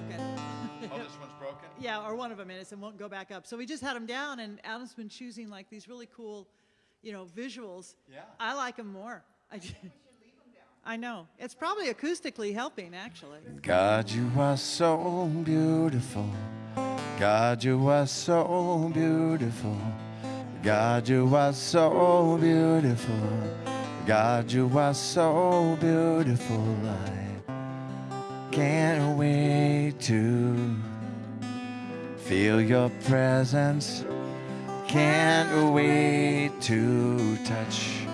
broken. Oh, this one's broken? Yeah, or one of them is and won't go back up. So we just had them down, and Adam's been choosing like these really cool, you know, visuals. Yeah. I like them more. I, I know. It's probably acoustically helping, actually. God, you are so beautiful. God, you are so beautiful. God, you are so beautiful. God, you are so beautiful. I can't wait to feel your presence. Can't wait to touch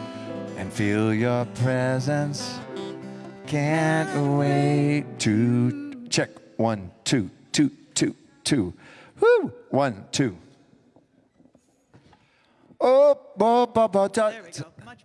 and feel your presence. Can't wait to check one, two, two, two, two. Woo! One, two. Oh, bo, bo, bo, There we go. Much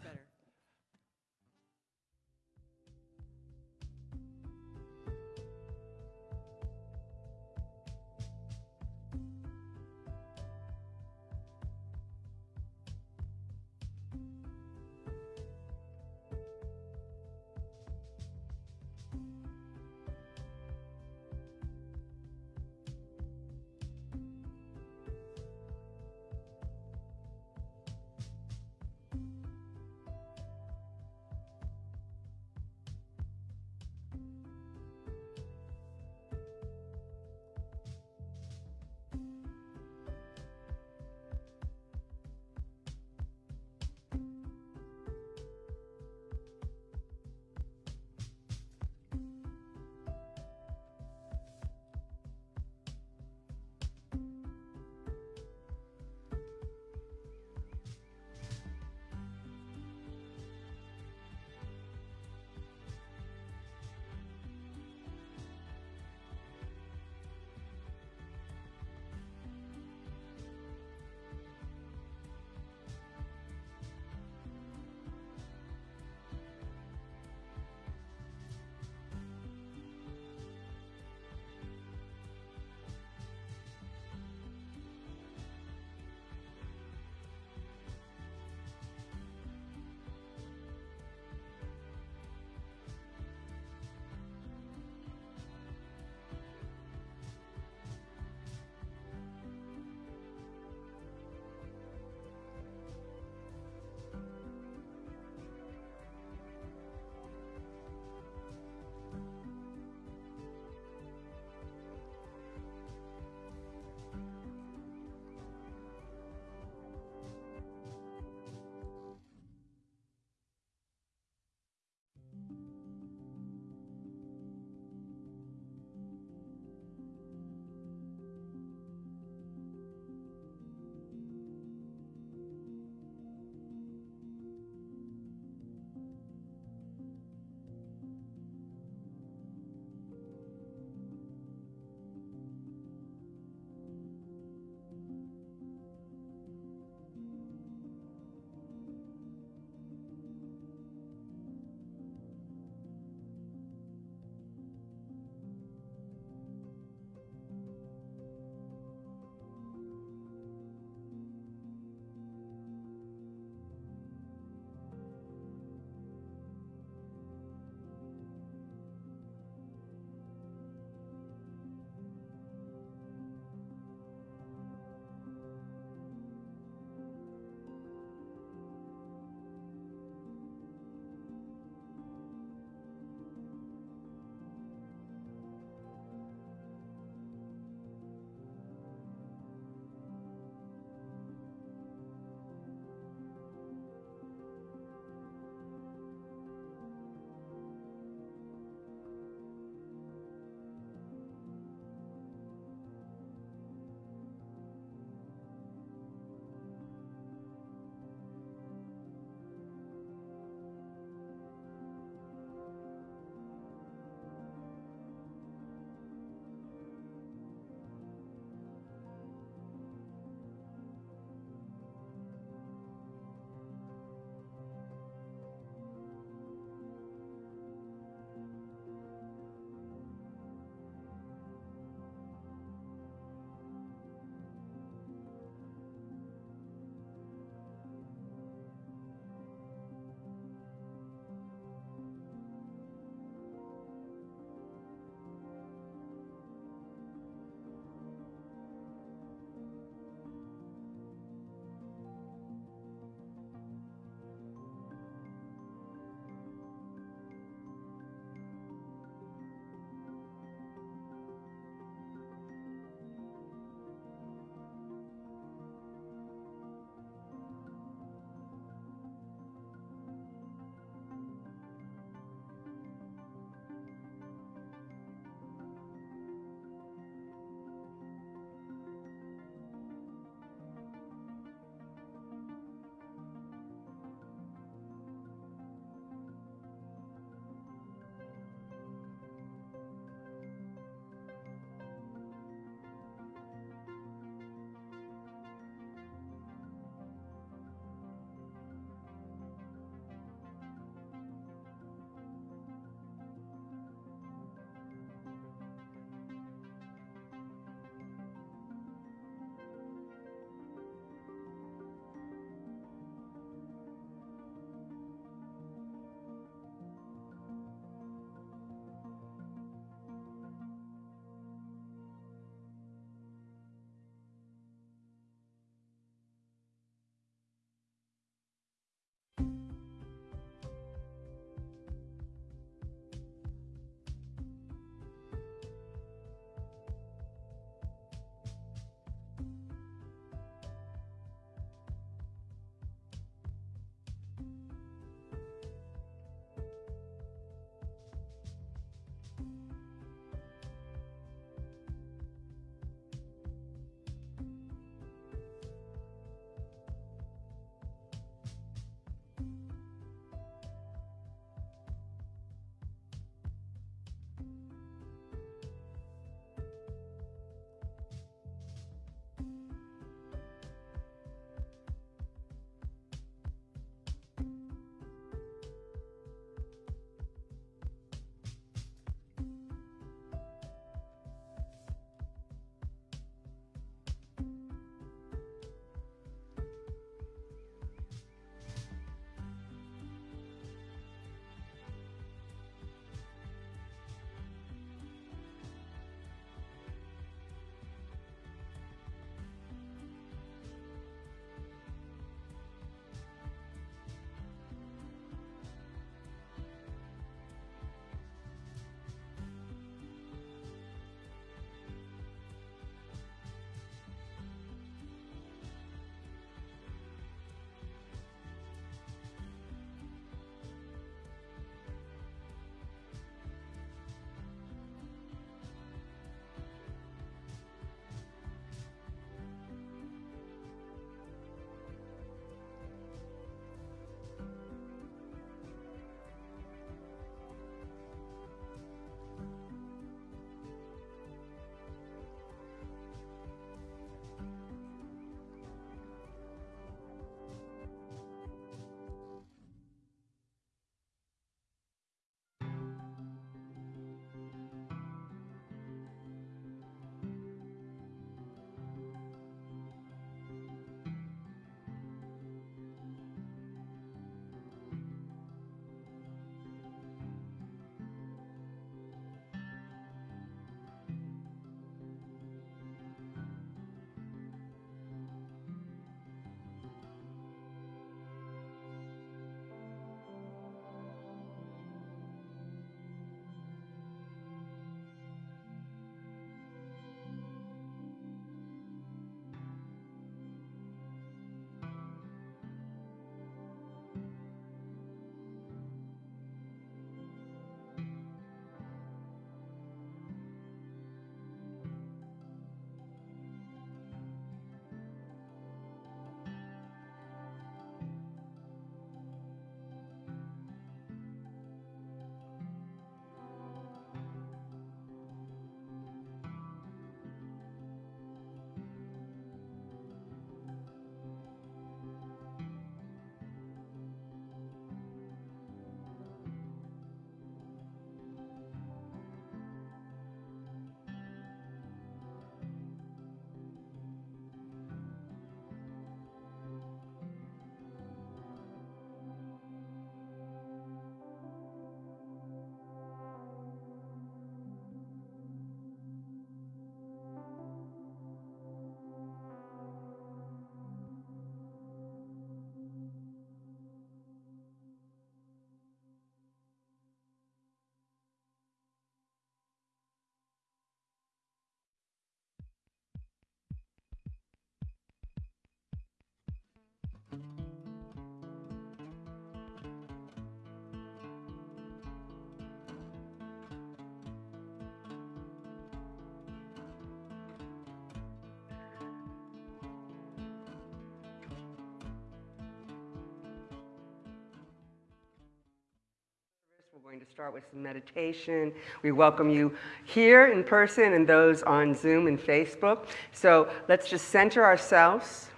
to start with some meditation. We welcome you here in person and those on Zoom and Facebook. So let's just center ourselves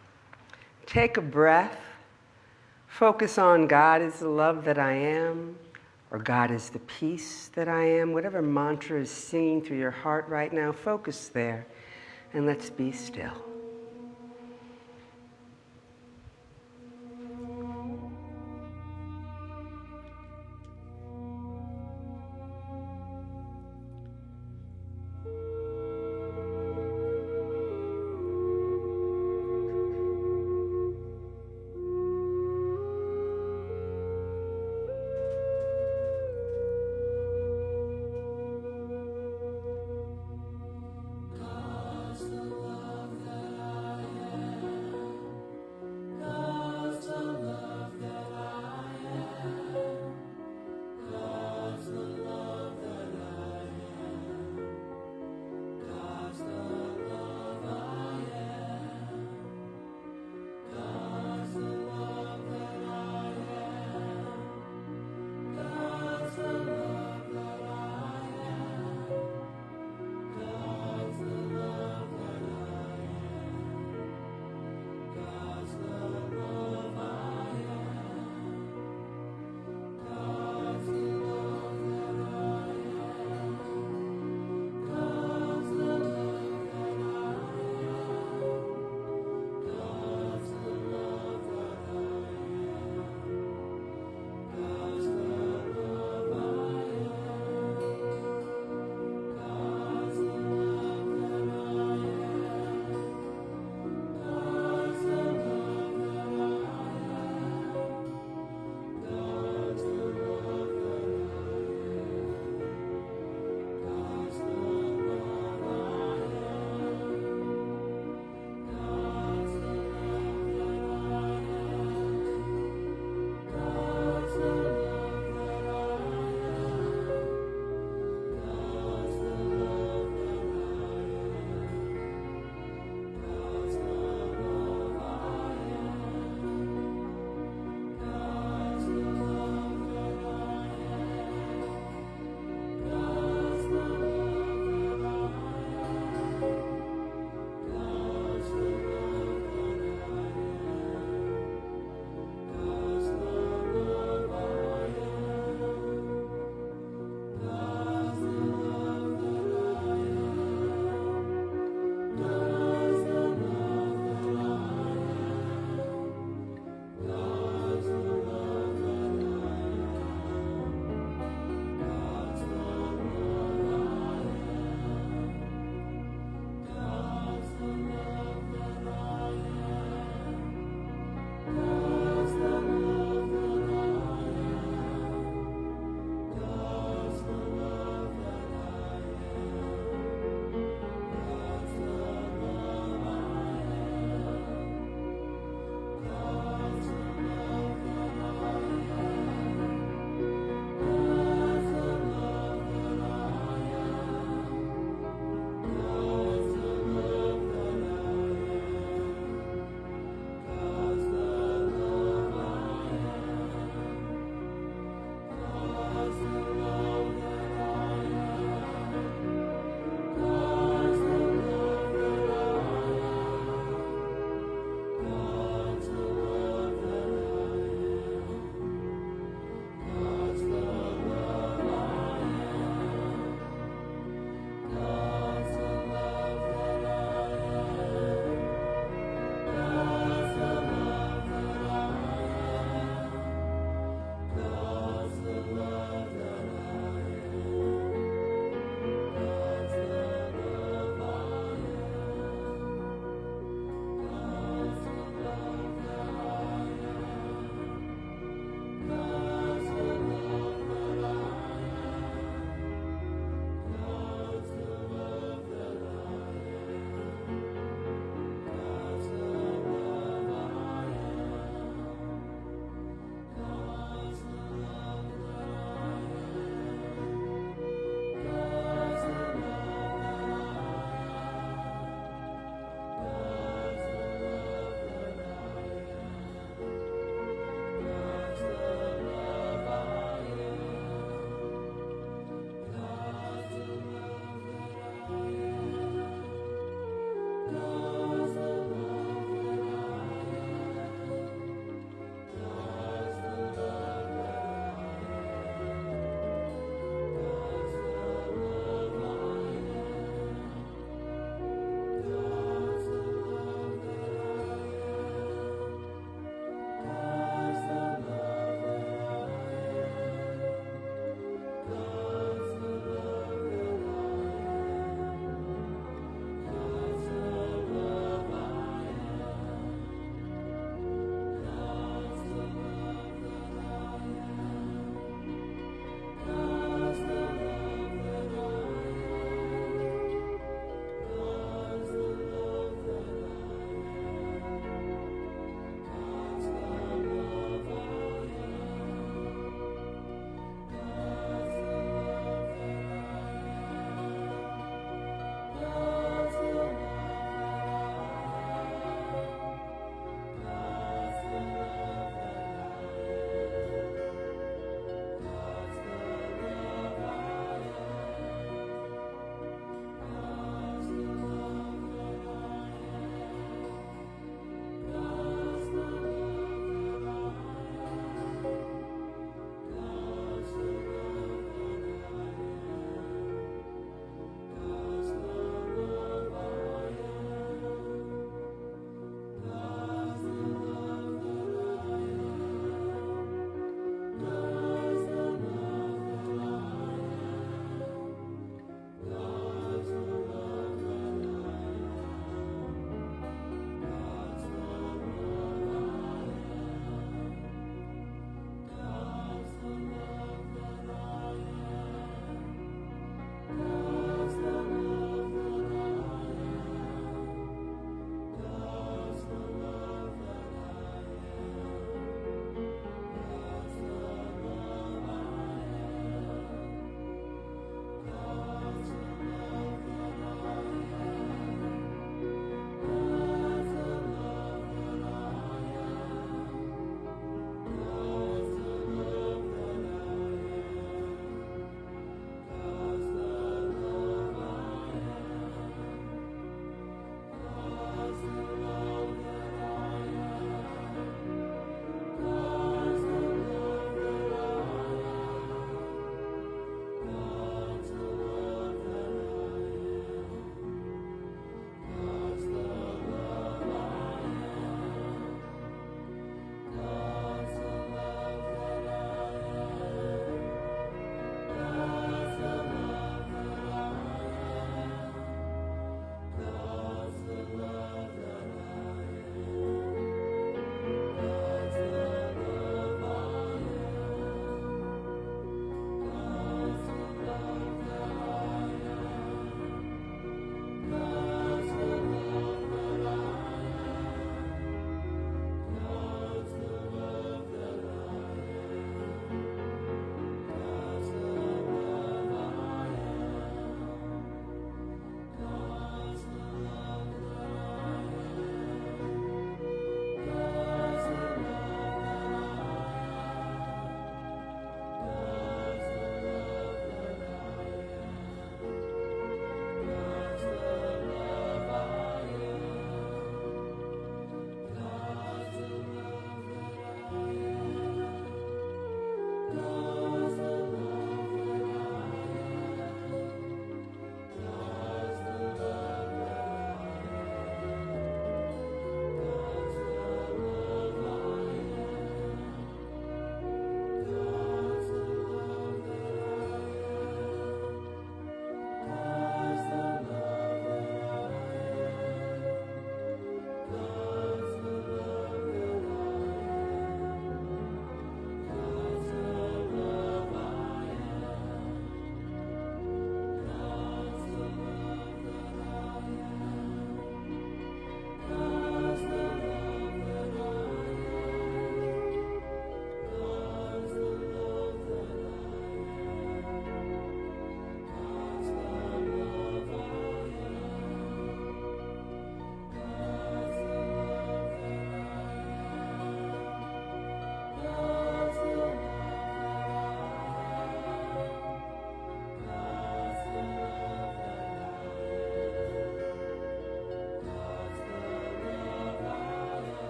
take a breath, focus on God is the love that I am, or God is the peace that I am. Whatever mantra is singing through your heart right now, focus there and let's be still.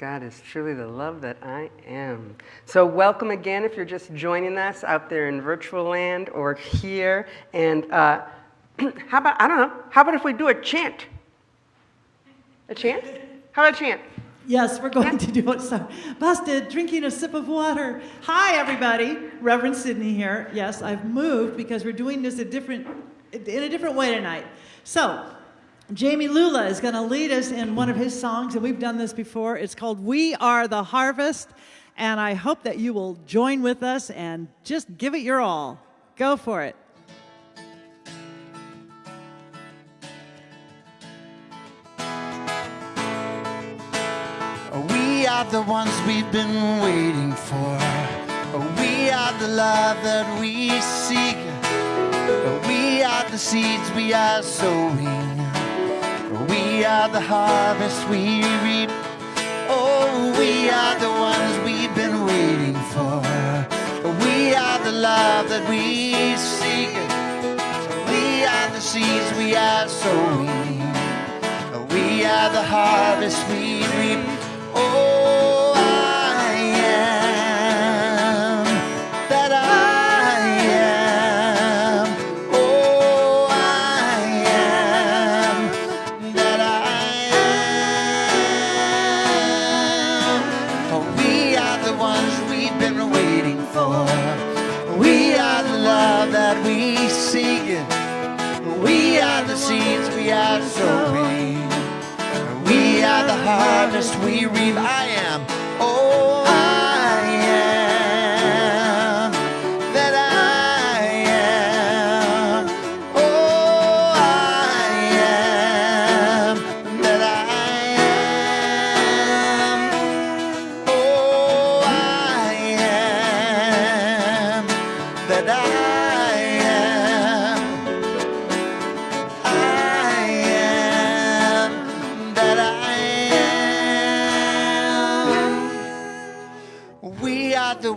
God is truly the love that I am. So, welcome again if you're just joining us out there in virtual land or here. And uh, how about, I don't know, how about if we do a chant? A chant? How about a chant? Yes, we're going to do it. So, busted, drinking a sip of water. Hi, everybody. Reverend Sydney here. Yes, I've moved because we're doing this a different, in a different way tonight. So, Jami Lula is going to lead us in one of his songs, and we've done this before. It's called We Are the Harvest, and I hope that you will join with us and just give it your all. Go for it. We are the ones we've been waiting for. We are the love that we seek. We are the seeds we are sowing. We are the harvest we reap. Oh, we are the ones we've been waiting for. We are the love that we seek. We are the seeds we are sowing. We are the harvest we reap.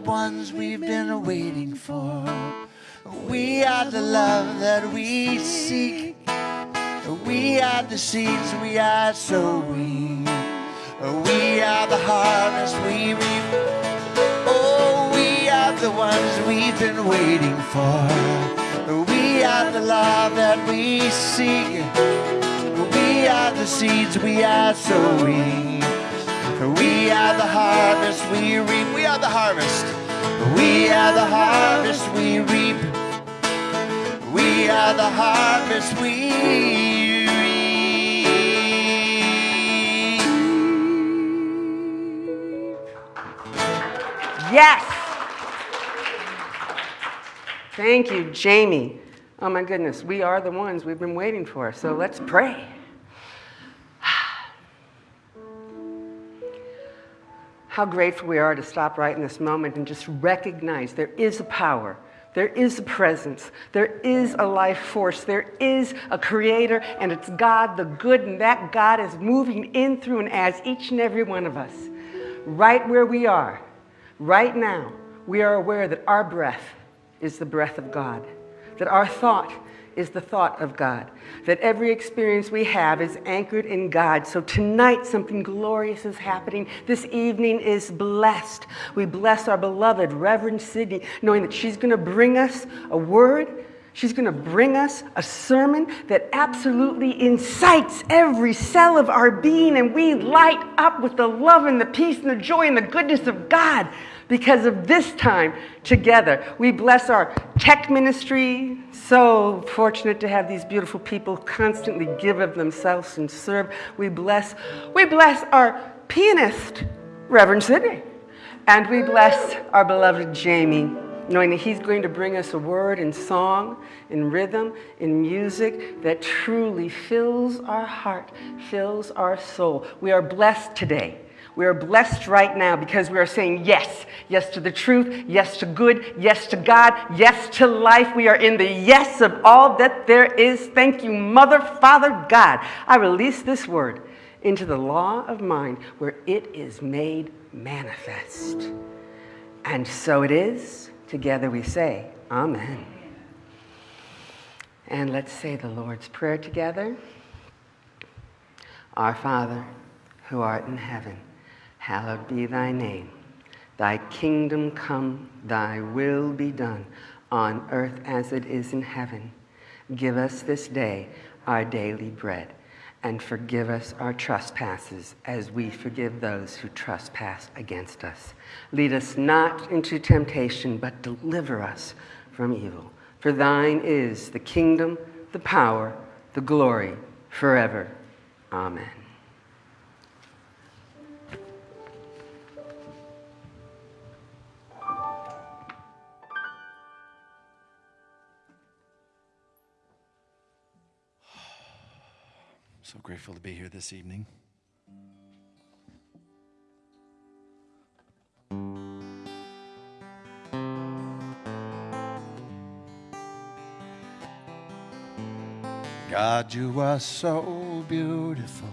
Ones we've been waiting for. We are the love that we seek. We are the seeds we are sowing. We are the harvest we reap. Oh, we are the ones we've been waiting for. We are the love that we seek. We are the seeds we are sowing. We are the harvest we reap. We are the harvest. We are the harvest we reap. We are the harvest we reap. Yes! Thank you, Jami. Oh my goodness, we are the ones we've been waiting for. So let's pray. How grateful we are to stop right in this moment and just recognize there is a power, there is a presence, there is a life force, there is a creator, and it's God the good, and that God is moving in, through, and as each and every one of us. Right where we are, right now, we are aware that our breath is the breath of God, that our thought is the thought of God, that every experience we have is anchored in God. So tonight, something glorious is happening. This evening is blessed. We bless our beloved Reverend Sydney, knowing that she's going to bring us a word. She's going to bring us a sermon that absolutely incites every cell of our being, and we light up with the love and the peace and the joy and the goodness of God because of this time together. We bless our tech ministry. So fortunate to have these beautiful people constantly give of themselves and serve. We bless, we bless our pianist, Reverend Sydney. And we bless our beloved Jami, knowing that he's going to bring us a word in song, in rhythm, in music that truly fills our heart, fills our soul. We are blessed today. We are blessed right now because we are saying yes. Yes to the truth, yes to good, yes to God, yes to life. We are in the yes of all that there is. Thank you, Mother, Father, God. I release this word into the law of mind where it is made manifest. And so it is. Together we say, Amen. And let's say the Lord's Prayer together. Our Father, who art in heaven, hallowed be thy name. Thy kingdom come, thy will be done, on earth as it is in heaven. Give us this day our daily bread, and forgive us our trespasses as we forgive those who trespass against us. Lead us not into temptation, but deliver us from evil. For thine is the kingdom, the power, the glory, forever. Amen. So grateful to be here this evening. God, you are so beautiful.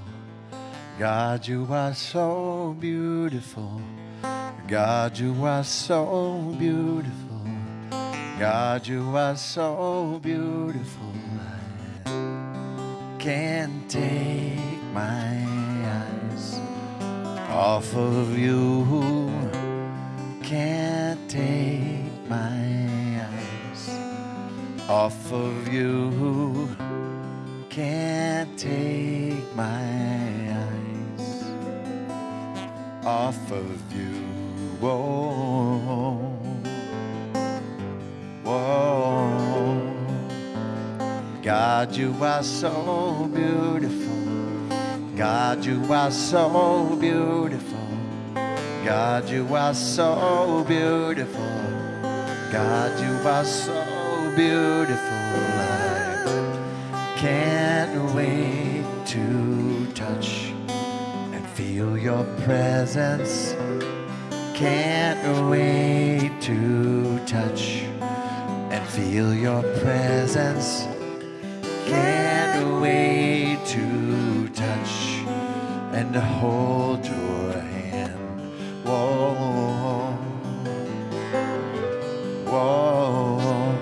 God, you are so beautiful. God, you are so beautiful. God, you are so beautiful. Can't take my eyes off of you. Who can't take my eyes off of you. Can't take my eyes off of you. Whoa, God, you are so beautiful. God, you are so beautiful. God, you are so beautiful. God, you are so beautiful. I can't wait to touch and feel your presence. Can't wait to touch and feel your presence. Can't wait to touch and hold your hand. Whoa, whoa.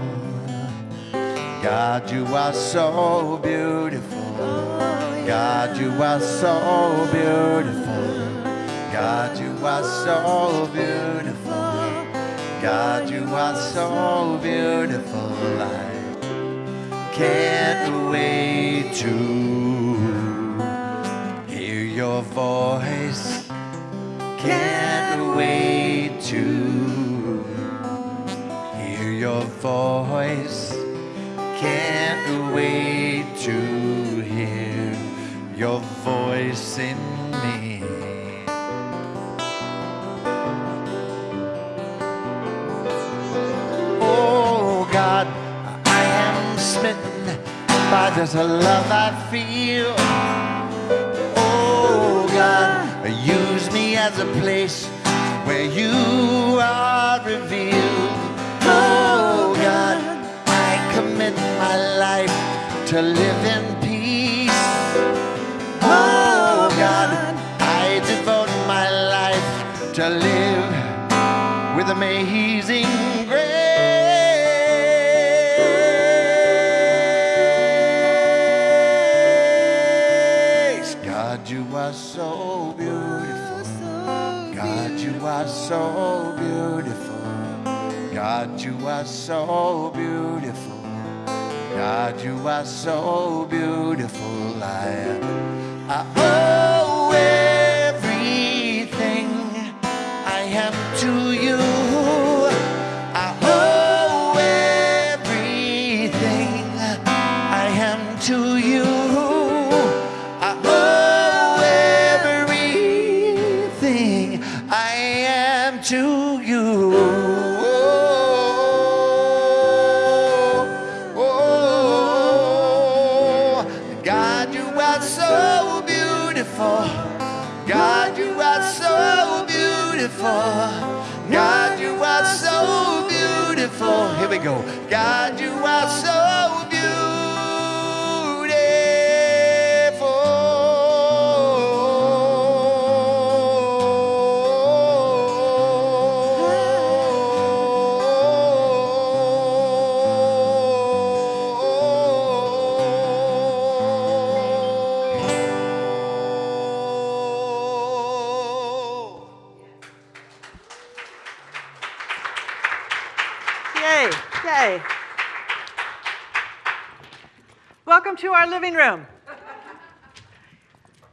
God, you are so beautiful. God, you are so beautiful. God, you are so beautiful. God, you are so beautiful. Can't wait to hear your voice. Can't wait to hear your voice. Can't wait to hear your voice in by a love I feel. Oh God, use me as a place where you are revealed. Oh God, I commit my life to live in peace. Oh God, I devote my life to live with amazing are so beautiful. God, you are so beautiful. God, you are so beautiful. I, I owe everything I am to you. God, you to our living room.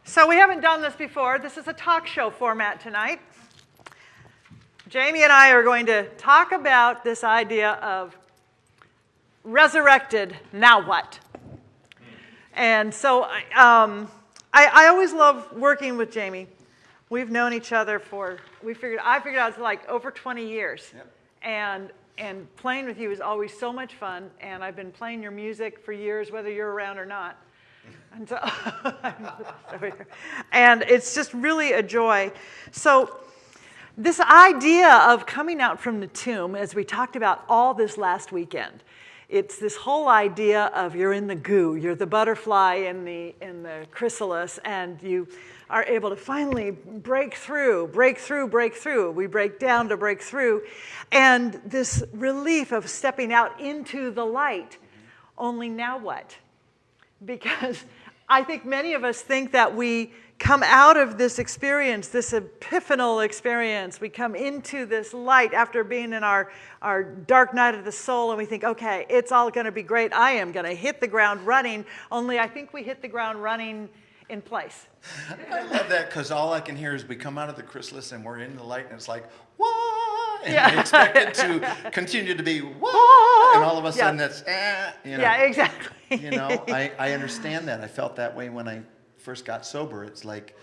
So we haven't done this before. This is a talk show format tonight. Jami and I are going to talk about this idea of resurrected, now what? And so um, I, I, always love working with Jami. We've known each other for, we figured, I figured out it's like over 20 years. Yep. And, and playing with you is always so much fun. And I've been playing your music for years, whether you're around or not. And, so, and it's just really a joy. So this idea of coming out from the tomb, as we talked about all this last weekend, it's this whole idea of you're in the goo, you're the butterfly in the, in the chrysalis, and you are able to finally break through, break through, break through. We break down to break through. And this relief of stepping out into the light. Only now what? Because I think many of us think that we come out of this experience, this epiphanal experience. We come into this light after being in our, our dark night of the soul, and we think, okay, it's all going to be great. I am going to hit the ground running, only I think we hit the ground running in place. I love that because all I can hear is we come out of the chrysalis and we're in the light, and it's like, what? And yeah. we expect it to continue to be, what? And all of a sudden yeah. it's, eh, you know. Yeah, exactly. you know, I, I understand that. I felt that way when I first got sober, it's like,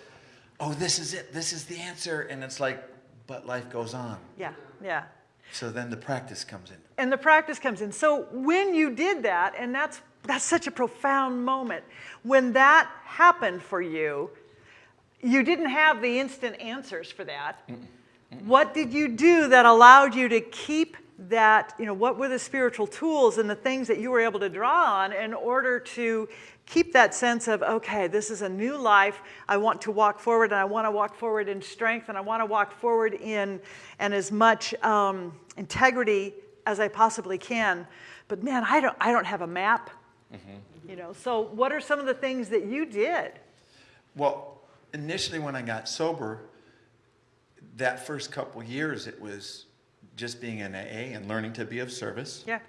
oh, this is it, this is the answer. And it's like, but life goes on. Yeah, yeah. So then the practice comes in. And the practice comes in. So when you did that, and that's, that's such a profound moment, when that happened for you, you didn't have the instant answers for that. Mm -mm. What did you do that allowed you to keep that, you know, what were the spiritual tools and the things that you were able to draw on in order to keep that sense of, okay, this is a new life. I want to walk forward and I want to walk forward in strength and I want to walk forward in and as much um, integrity as I possibly can. But man, I don't, I don't have a map. Mm-hmm. You know, so what are some of the things that you did? Well, initially when I got sober, that first couple years, it was just being in AA and learning to be of service. Yeah.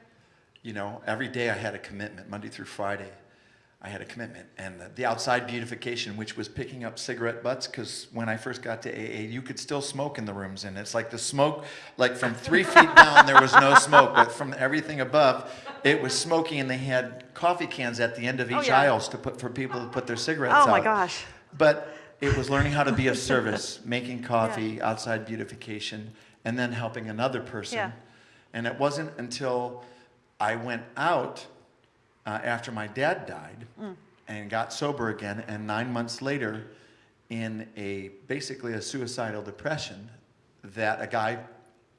You know, every day I had a commitment, Monday through Friday. I had a commitment. And the, the outside beautification, which was picking up cigarette butts, because when I first got to AA, you could still smoke in the rooms. And it's like the smoke, like from three feet down, there was no smoke. But from everything above, it was smoky. And they had coffee cans at the end of oh, each oh, yeah. aisles to put for people to put their cigarettes out. Oh, my gosh. But it was learning how to be of service, making coffee, yeah. outside beautification, and then helping another person. Yeah. And it wasn't until I went out uh, after my dad died mm. and got sober again, and nine months later, in a basically a suicidal depression, that a guy,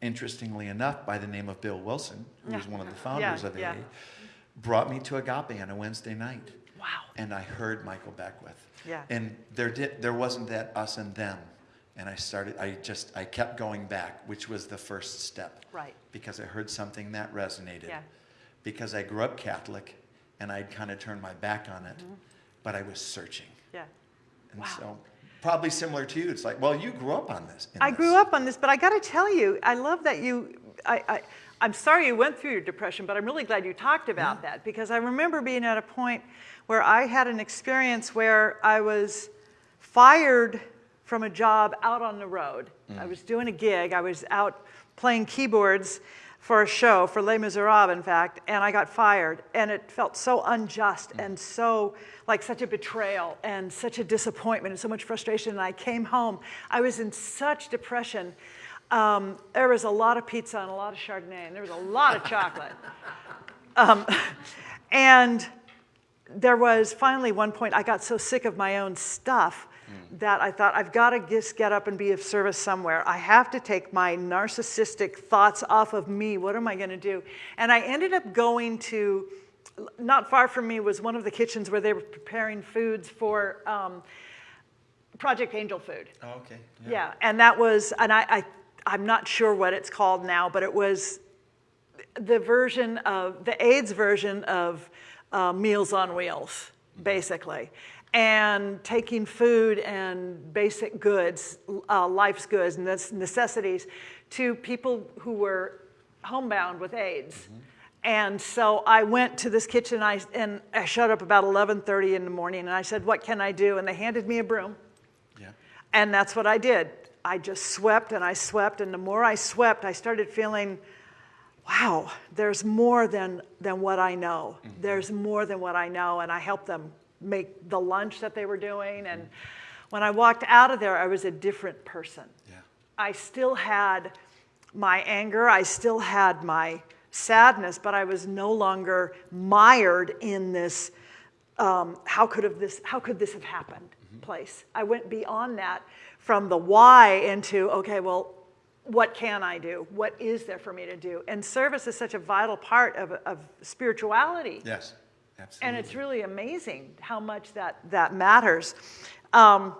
interestingly enough, by the name of Bill Wilson, who yeah. was one of the founders yeah, of AA, yeah. brought me to Agape on a Wednesday night. Wow. And I heard Michael Beckwith. Yeah. And there did there wasn't that us and them. And I started I just I kept going back, which was the first step. Right. Because I heard something that resonated. Yeah. Because I grew up Catholic and I'd kind of turned my back on it, mm-hmm. but I was searching. Yeah. And wow. so probably similar to you. It's like, well, you grew up on this. I this. grew up on this, but I got to tell you, I love that you. I, I, I'm sorry you went through your depression, but I'm really glad you talked about yeah. that because I remember being at a point where I had an experience where I was fired from a job out on the road. Mm. I was doing a gig. I was out playing keyboards for a show, for Les Miserables, in fact, and I got fired. And it felt so unjust mm. and so like such a betrayal and such a disappointment and so much frustration. And I came home. I was in such depression. Um, there was a lot of pizza and a lot of Chardonnay, and there was a lot of chocolate. Um, and there was finally one point I got so sick of my own stuff. That I thought, I've got to just get up and be of service somewhere. I have to take my narcissistic thoughts off of me. What am I going to do? And I ended up going to, not far from me was one of the kitchens where they were preparing foods for um, Project Angel Food. Oh, okay. Yeah. yeah, and that was, and I, I, I'm not sure what it's called now, but it was the version of, the AIDS version of uh, Meals on Wheels, basically and taking food and basic goods, uh, life's goods, and necessities, to people who were homebound with AIDS. Mm-hmm. And so I went to this kitchen I, and I showed up about 11:30 in the morning and I said, "What can I do?" And they handed me a broom. Yeah. And that's what I did. I just swept and I swept and the more I swept, I started feeling wow, there's more than than what I know. Mm-hmm. There's more than what I know and I helped them make the lunch that they were doing and when I walked out of there, I was a different person. Yeah. I still had my anger, I still had my sadness, but I was no longer mired in this um, how could have this how could this have happened place. I went beyond that from the why into okay, well, what can I do? What is there for me to do? And service is such a vital part of, of spirituality. Yes. Absolutely. And it's really amazing how much that, that matters. Um,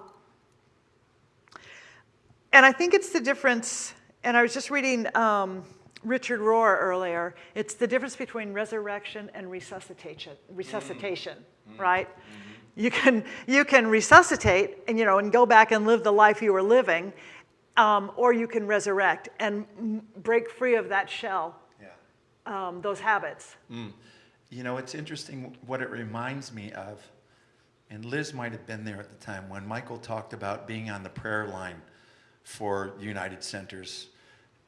and I think it's the difference, and I was just reading um, Richard Rohr earlier, it's the difference between resurrection and resuscitation, resuscitation right? You, can, you can resuscitate and, you know, and go back and live the life you were living, um, or you can resurrect and break free of that shell, yeah. um, those habits. You know, it's interesting what it reminds me of, and Liz might have been there at the time when Michael talked about being on the prayer line for United Centers,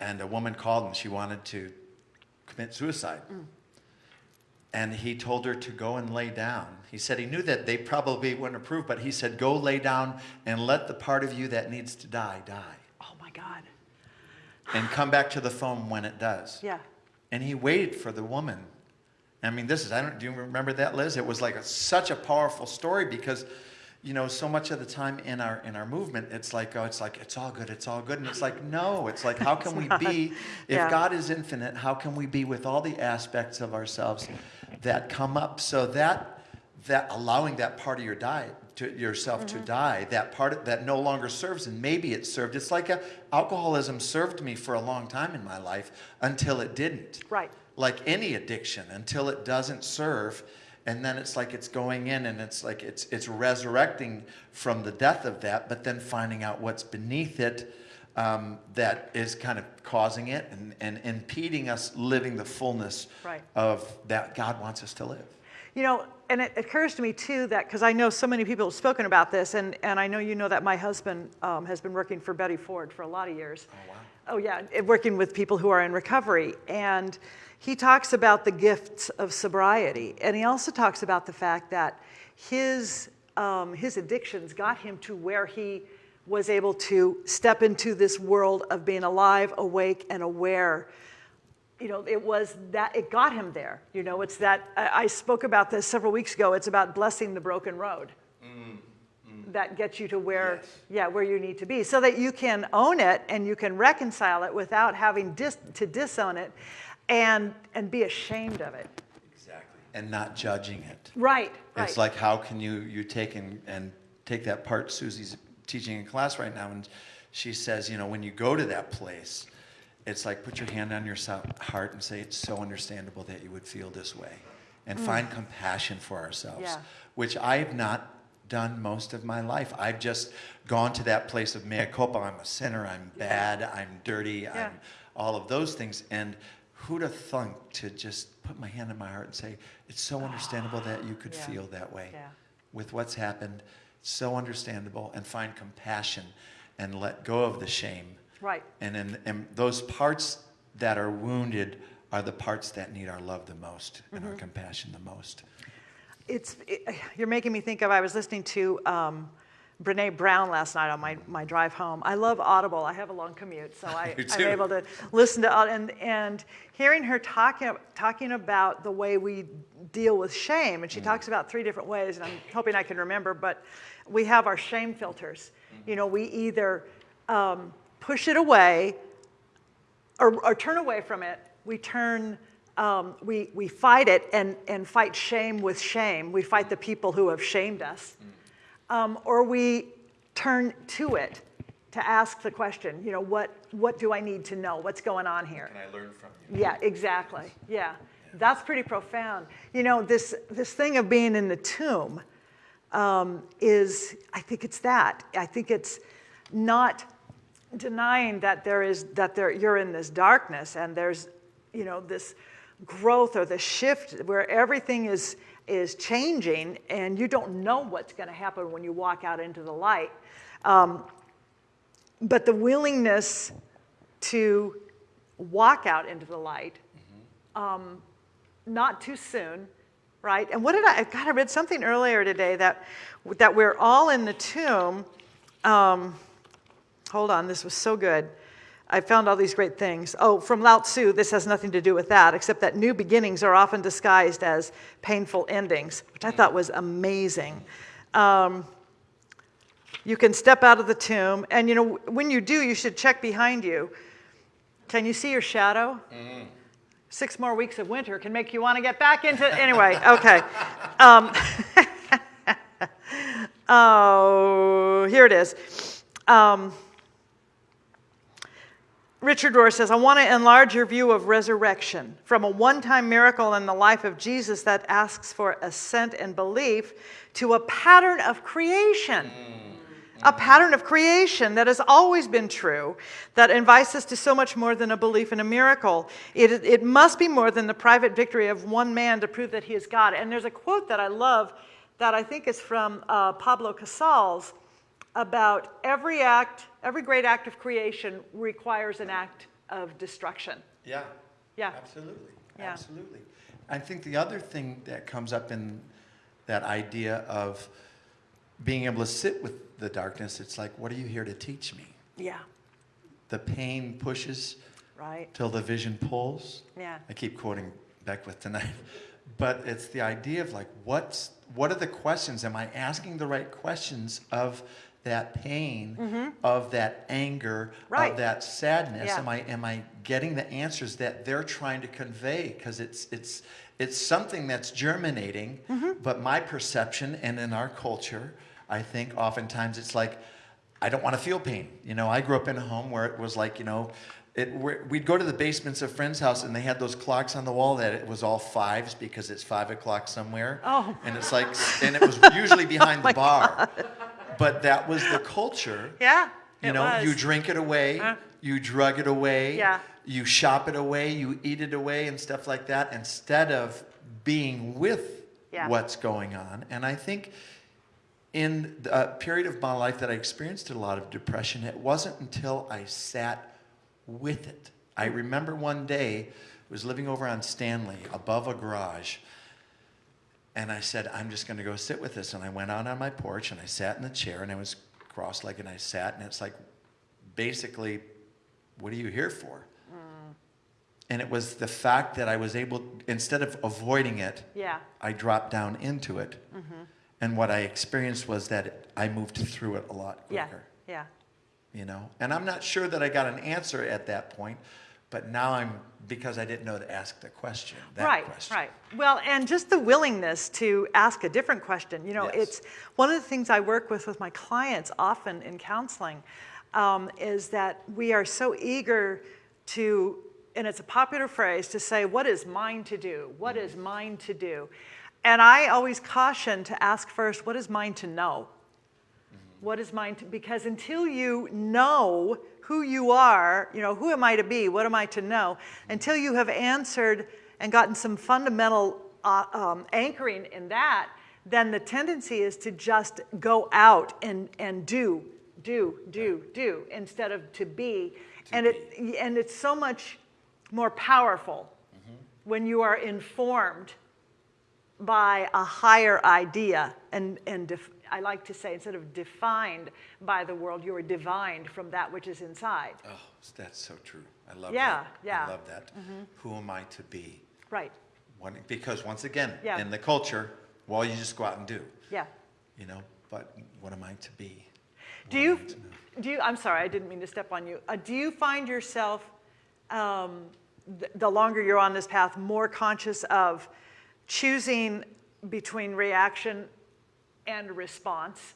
and a woman called and she wanted to commit suicide. Mm. And he told her to go and lay down. He said he knew that they probably wouldn't approve, but he said, Go lay down and let the part of you that needs to die die. Oh my God. And come back to the phone when it does. Yeah. And he waited for the woman. I mean, this is, I don't, do you remember that, Liz? It was like a, such a powerful story because, you know, so much of the time in our, in our movement, it's like, oh, it's like, it's all good, it's all good. And it's like, no, it's like, how can we be, if Yeah. God is infinite, how can we be with all the aspects of ourselves that come up? So that, that allowing that part of your diet, to yourself to die, that part of, that no longer serves, and maybe it served. It's like a, alcoholism served me for a long time in my life until it didn't Right. like any addiction until it doesn't serve and then it's like it's going in and it's like it's it's resurrecting from the death of that but then finding out what's beneath it um, that is kind of causing it and, and impeding us living the fullness Right. of that god wants us to live You know, and it occurs to me too that because I know so many people have spoken about this, and, and I know you know that my husband um, has been working for Betty Ford for a lot of years. Oh, wow. Oh, yeah, working with people who are in recovery. And he talks about the gifts of sobriety. And he also talks about the fact that his, um, his addictions got him to where he was able to step into this world of being alive, awake, and aware you know, it was that it got him there. You know, it's that I, I spoke about this several weeks ago. It's about blessing the broken road. Mm-hmm. That gets you to where, Yes. yeah, where you need to be, so that you can own it and you can reconcile it without having dis, to disown it, and and be ashamed of it. exactly and not judging it Right. Right. It's like how can you you take and, and take that part Susie's teaching in class right now, and she says, you know, when you go to that place, it's like put your hand on your so- heart and say, it's so understandable that you would feel this way, and find compassion for ourselves, Mm. Yeah. which I've not done most of my life. I've just gone to that place of mea culpa. I'm a sinner. I'm bad. I'm dirty. Yeah. I'm all of those things, and. Who'd have thunk to just put my hand on my heart and say, it's so understandable that you could Yeah. feel that way Yeah. with what's happened. So understandable, and find compassion and let go of the shame. Right. And, in, and those parts that are wounded are the parts that need our love the most and Mm-hmm. our compassion the most. It's, it, you're making me think of, I was listening to um, Brene Brown last night on my, my drive home. I love Audible. I have a long commute, so I, I'm able to listen to, and, and hearing her talking, talking about the way we deal with shame, and she talks about three different ways, and I'm hoping I can remember, but we have our shame filters. You know, we either um, push it away or, or turn away from it. We turn, um, we, we fight it and, and fight shame with shame. We fight the people who have shamed us. Um, or we turn to it to ask the question, you know, what, what do I need to know? What's going on here? Can I learn from you? Yeah, exactly. Yeah. That's pretty profound. You know, this, this thing of being in the tomb um, is, I think it's that. I think it's not denying that there is, that there, you're in this darkness and there's, you know, this growth or the shift where everything is is changing and you don't know what's going to happen when you walk out into the light. Um, but the willingness to walk out into the light, um, not too soon, right? And what did I, God, I read something earlier today that, that we're all in the tomb. Um, hold on, this was so good. I found all these great things. Oh, from Lao Tzu, this has nothing to do with that, except that new beginnings are often disguised as painful endings, which I thought was amazing. Um, you can step out of the tomb, and you know, when you do, you should check behind you. Can you see your shadow? Mm. Six more weeks of winter can make you want to get back into. Anyway, okay. Um, oh, here it is. Um, Richard Rohr says, I want to enlarge your view of resurrection from a one time miracle in the life of Jesus that asks for assent and belief to a pattern of creation. Mm. A pattern of creation that has always been true, that invites us to so much more than a belief in a miracle. It, it must be more than the private victory of one man to prove that he is God. And there's a quote that I love that I think is from uh, Pablo Casals about every act, every great act of creation requires an act of destruction. Yeah. Yeah. Absolutely. Yeah. Absolutely. I think the other thing that comes up in that idea of being able to sit with the darkness, it's like, what are you here to teach me? Yeah. The pain pushes right till the vision pulls. Yeah. I keep quoting Beckwith tonight. But it's the idea of like what's what are the questions? Am I asking the right questions of that pain, mm-hmm. of that anger, right. of that sadness? Yeah. Am I am I getting the answers that they're trying to convey? Because it's it's it's something that's germinating, mm-hmm. but my perception and in our culture, I think oftentimes it's like, I don't want to feel pain. You know, I grew up in a home where it was like, you know, it, we'd go to the basements of friends' house and they had those clocks on the wall that it was all fives because it's five o'clock somewhere. Oh. And it's like, and it was usually behind oh the bar. God. But that was the culture. Yeah. You know, was. you drink it away, uh, you drug it away, yeah. you shop it away, you eat it away, and stuff like that, instead of being with yeah. what's going on. And I think in the period of my life that I experienced a lot of depression, it wasn't until I sat with it. I remember one day, I was living over on Stanley above a garage. And I said, I'm just going to go sit with this. And I went out on my porch and I sat in the chair and I was cross legged and I sat. And it's like, basically, what are you here for? Mm. And it was the fact that I was able, instead of avoiding it, yeah. I dropped down into it. Mm-hmm. And what I experienced was that I moved through it a lot quicker. Yeah. Yeah you know? And I'm not sure that I got an answer at that point, but now I'm, because I didn't know to ask the question, right, question. Right, Well, and just the willingness to ask a different question. You know, yes. it's one of the things I work with with my clients often in counseling um, is that we are so eager to, and it's a popular phrase, to say, what is mine to do? What is mine to do? And I always caution to ask first, what is mine to know? What is mine to, because until you know who you are, you know, who am I to be? What am I to know? Until you have answered and gotten some fundamental uh, um, anchoring in that, then the tendency is to just go out and, and do, do, do, do, instead of to be. To and, be. It, and it's so much more powerful mm-hmm. when you are informed by a higher idea and, and def- I like to say, instead of defined by the world, you are divined from that which is inside. Oh, that's so true. I love yeah, that. Yeah, I love that. Mm-hmm. Who am I to be? Right. When, because once again, yeah. in the culture, well, you just go out and do. Yeah. You know, but what am I to be? What do you, do you, I'm sorry, I didn't mean to step on you. Uh, do you find yourself, um, th- the longer you're on this path, more conscious of choosing between reaction and response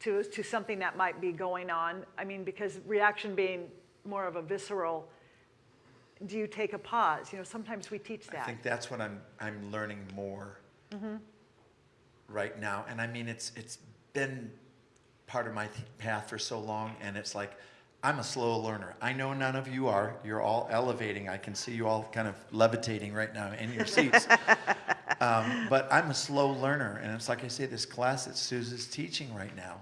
to, to something that might be going on? I mean, because reaction being more of a visceral, do you take a pause? You know, sometimes we teach that. I think that's what I'm, I'm learning more mm-hmm. right now. And I mean, it's, it's been part of my th- path for so long, and it's like, I'm a slow learner. I know none of you are. You're all elevating. I can see you all kind of levitating right now in your seats. Um, but I'm a slow learner. And it's like I say, this class that Susan's teaching right now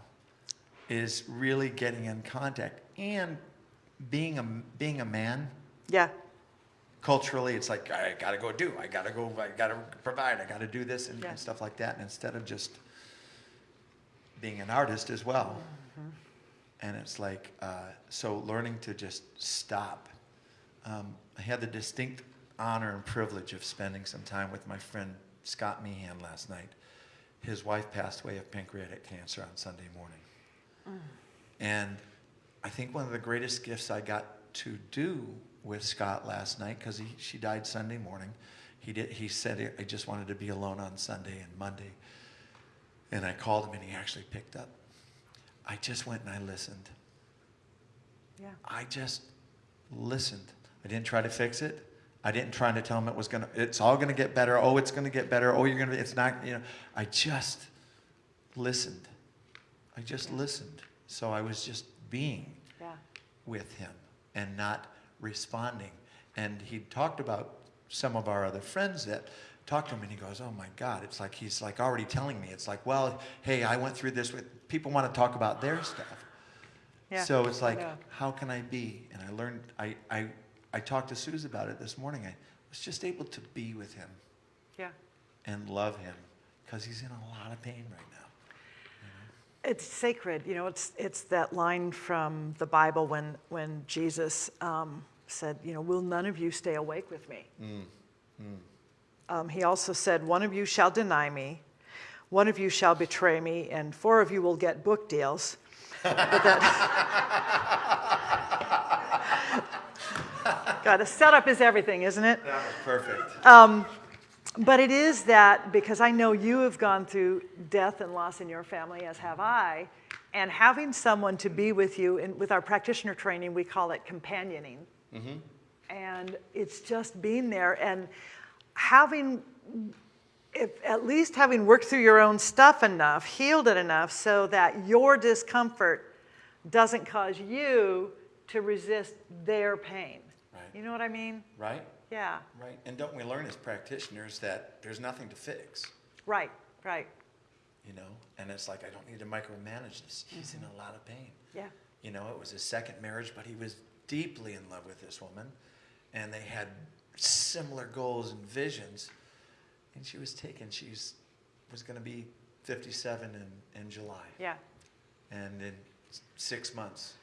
is really getting in contact. And being a, being a man, Yeah. culturally, it's like, I got to go do, I got to go, I got to provide, I got to do this and, Yeah. and stuff like that. And instead of just being an artist as well. Mm-hmm. And it's like, uh, so learning to just stop. Um, I had the distinct honor and privilege of spending some time with my friend Scott Meehan last night. His wife passed away of pancreatic cancer on Sunday morning. Mm. And I think one of the greatest gifts I got to do with Scott last night, because she died Sunday morning, he, did, he said, I just wanted to be alone on Sunday and Monday. And I called him and he actually picked up. I just went and I listened. Yeah. I just listened. I didn't try to fix it. I didn't try to tell him it was gonna. It's all gonna get better. Oh, it's gonna get better. Oh, you're gonna. It's not. You know. I just listened. I just listened. So I was just being Yeah. with him and not responding. And he talked about some of our other friends that talked to him and he goes, Oh my God, it's like he's like already telling me. It's like, well, hey, I went through this with people want to talk about their stuff. Yeah. So it's like, how can I be? And I learned I, I I talked to Suze about it this morning. I was just able to be with him Yeah. and love him because he's in a lot of pain right now. It's sacred, you know. It's it's that line from the Bible when when Jesus um, said, you know, will none of you stay awake with me? Um, he also said, one of you shall deny me, one of you shall betray me, and four of you will get book deals. But that- God, the setup is everything, isn't it? That was perfect. But it is that because I know you have gone through death and loss in your family, as have I, and having someone to be with you, and with our practitioner training, we call it companioning. Mm -hmm. And it's just being there and having, if, at least having worked through your own stuff enough, healed it enough, so that your discomfort doesn't cause you to resist their pain. You know what I mean? right? Yeah. Right. And don't we learn as practitioners that there's nothing to fix? Right, right. you know and it's like i don't need to micromanage this he's in a mm-hmm. lot of pain Yeah. you know it was his second marriage but he was deeply in love with this woman and they had similar goals and visions and she was taken she's was going to be 57 in, in july Yeah. and in six months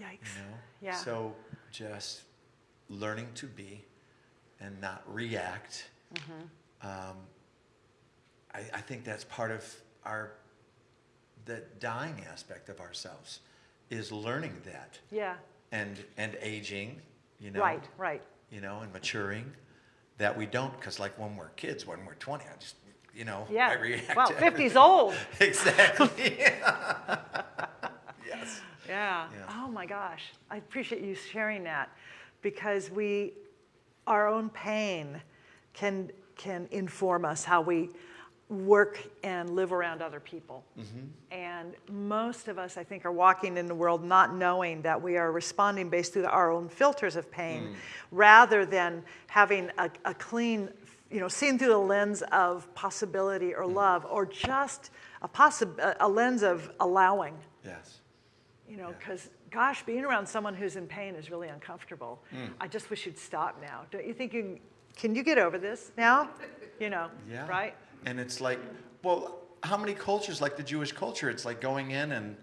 Yikes. you know Yeah. so just learning to be and not react Mm-hmm. um, I, I think that's part of our the dying aspect of ourselves is learning that Yeah. and and aging you know Right, right. you know and maturing that we don't because like when we're kids when we're 20 i just you know Yeah. i react Well, to 50's old. exactly yes Yeah. Yeah. Oh my gosh. I appreciate you sharing that because we, our own pain can, can inform us how we work and live around other people. Mm-hmm. And most of us, I think, are walking in the world not knowing that we are responding based through our own filters of pain mm. rather than having a, a clean, you know, seen through the lens of possibility or mm. love or just a, possi- a- lens of allowing. yes You know, Yeah. Gosh, being around someone who's in pain is really uncomfortable. Hmm. I just wish you'd stop now. Don't you think you can? You get over this now? You know, Yeah. right? And it's like, well, how many cultures, like the Jewish culture, it's like going in and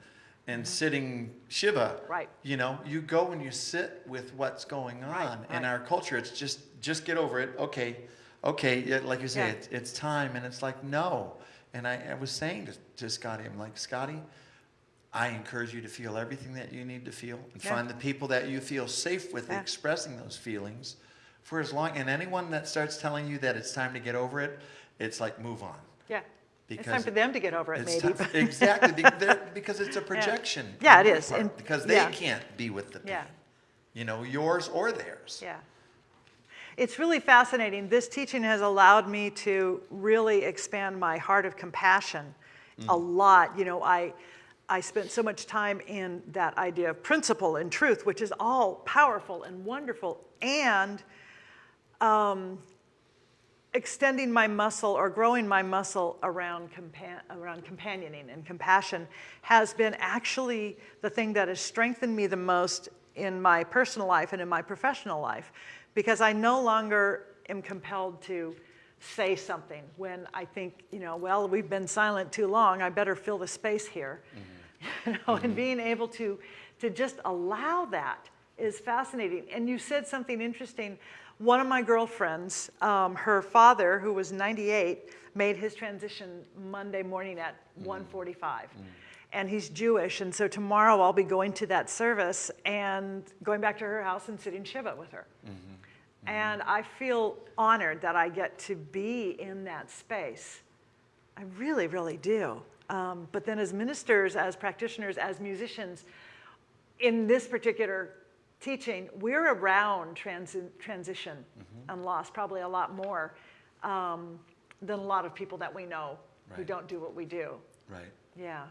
and mm-hmm. sitting Shiva. Right. You know, you go and you sit with what's going on. Right, In right. our culture, it's just just get over it. Okay, okay. yeah, Like you say, Yeah. it's, it's time, and it's like no. And I, I was saying to, to Scotty, I'm like, Scotty, I encourage you to feel everything that you need to feel and Yeah. find the people that you feel safe with Yeah. expressing those feelings for as long. And anyone that starts telling you that it's time to get over it, it's like move on. Yeah. it's Because time for them to get over it, It's maybe. time- exactly because it's a projection. Yeah, on it is, part, and- because they yeah. can't be with the pain. Yeah. You know, yours or theirs. Yeah. It's really fascinating. This teaching has allowed me to really expand my heart of compassion mm. a lot. You know, I, I spent so much time in that idea of principle and truth, which is all powerful and wonderful, and um, extending my muscle or growing my muscle around, compa- around companioning and compassion has been actually the thing that has strengthened me the most in my personal life and in my professional life because I no longer am compelled to say something when I think, you know, well, we've been silent too long, I better fill the space here. Mm-hmm. you know, mm-hmm. and being able to, to just allow that is fascinating. And you said something interesting one of my girlfriends, um, her father, who was 98, made his transition Monday morning at mm. 1:45, mm. and he's Jewish. And so tomorrow I'll be going to that service and going back to her house and sitting shiva with her. Mm-hmm. Mm-hmm. And I feel honored that I get to be in that space. I really, really do. Um, but then, as ministers, as practitioners, as musicians, in this particular teaching, we're around transi transition mm-hmm. and loss probably a lot more um, than a lot of people that we know right. who don't do what we do. Right. Yeah.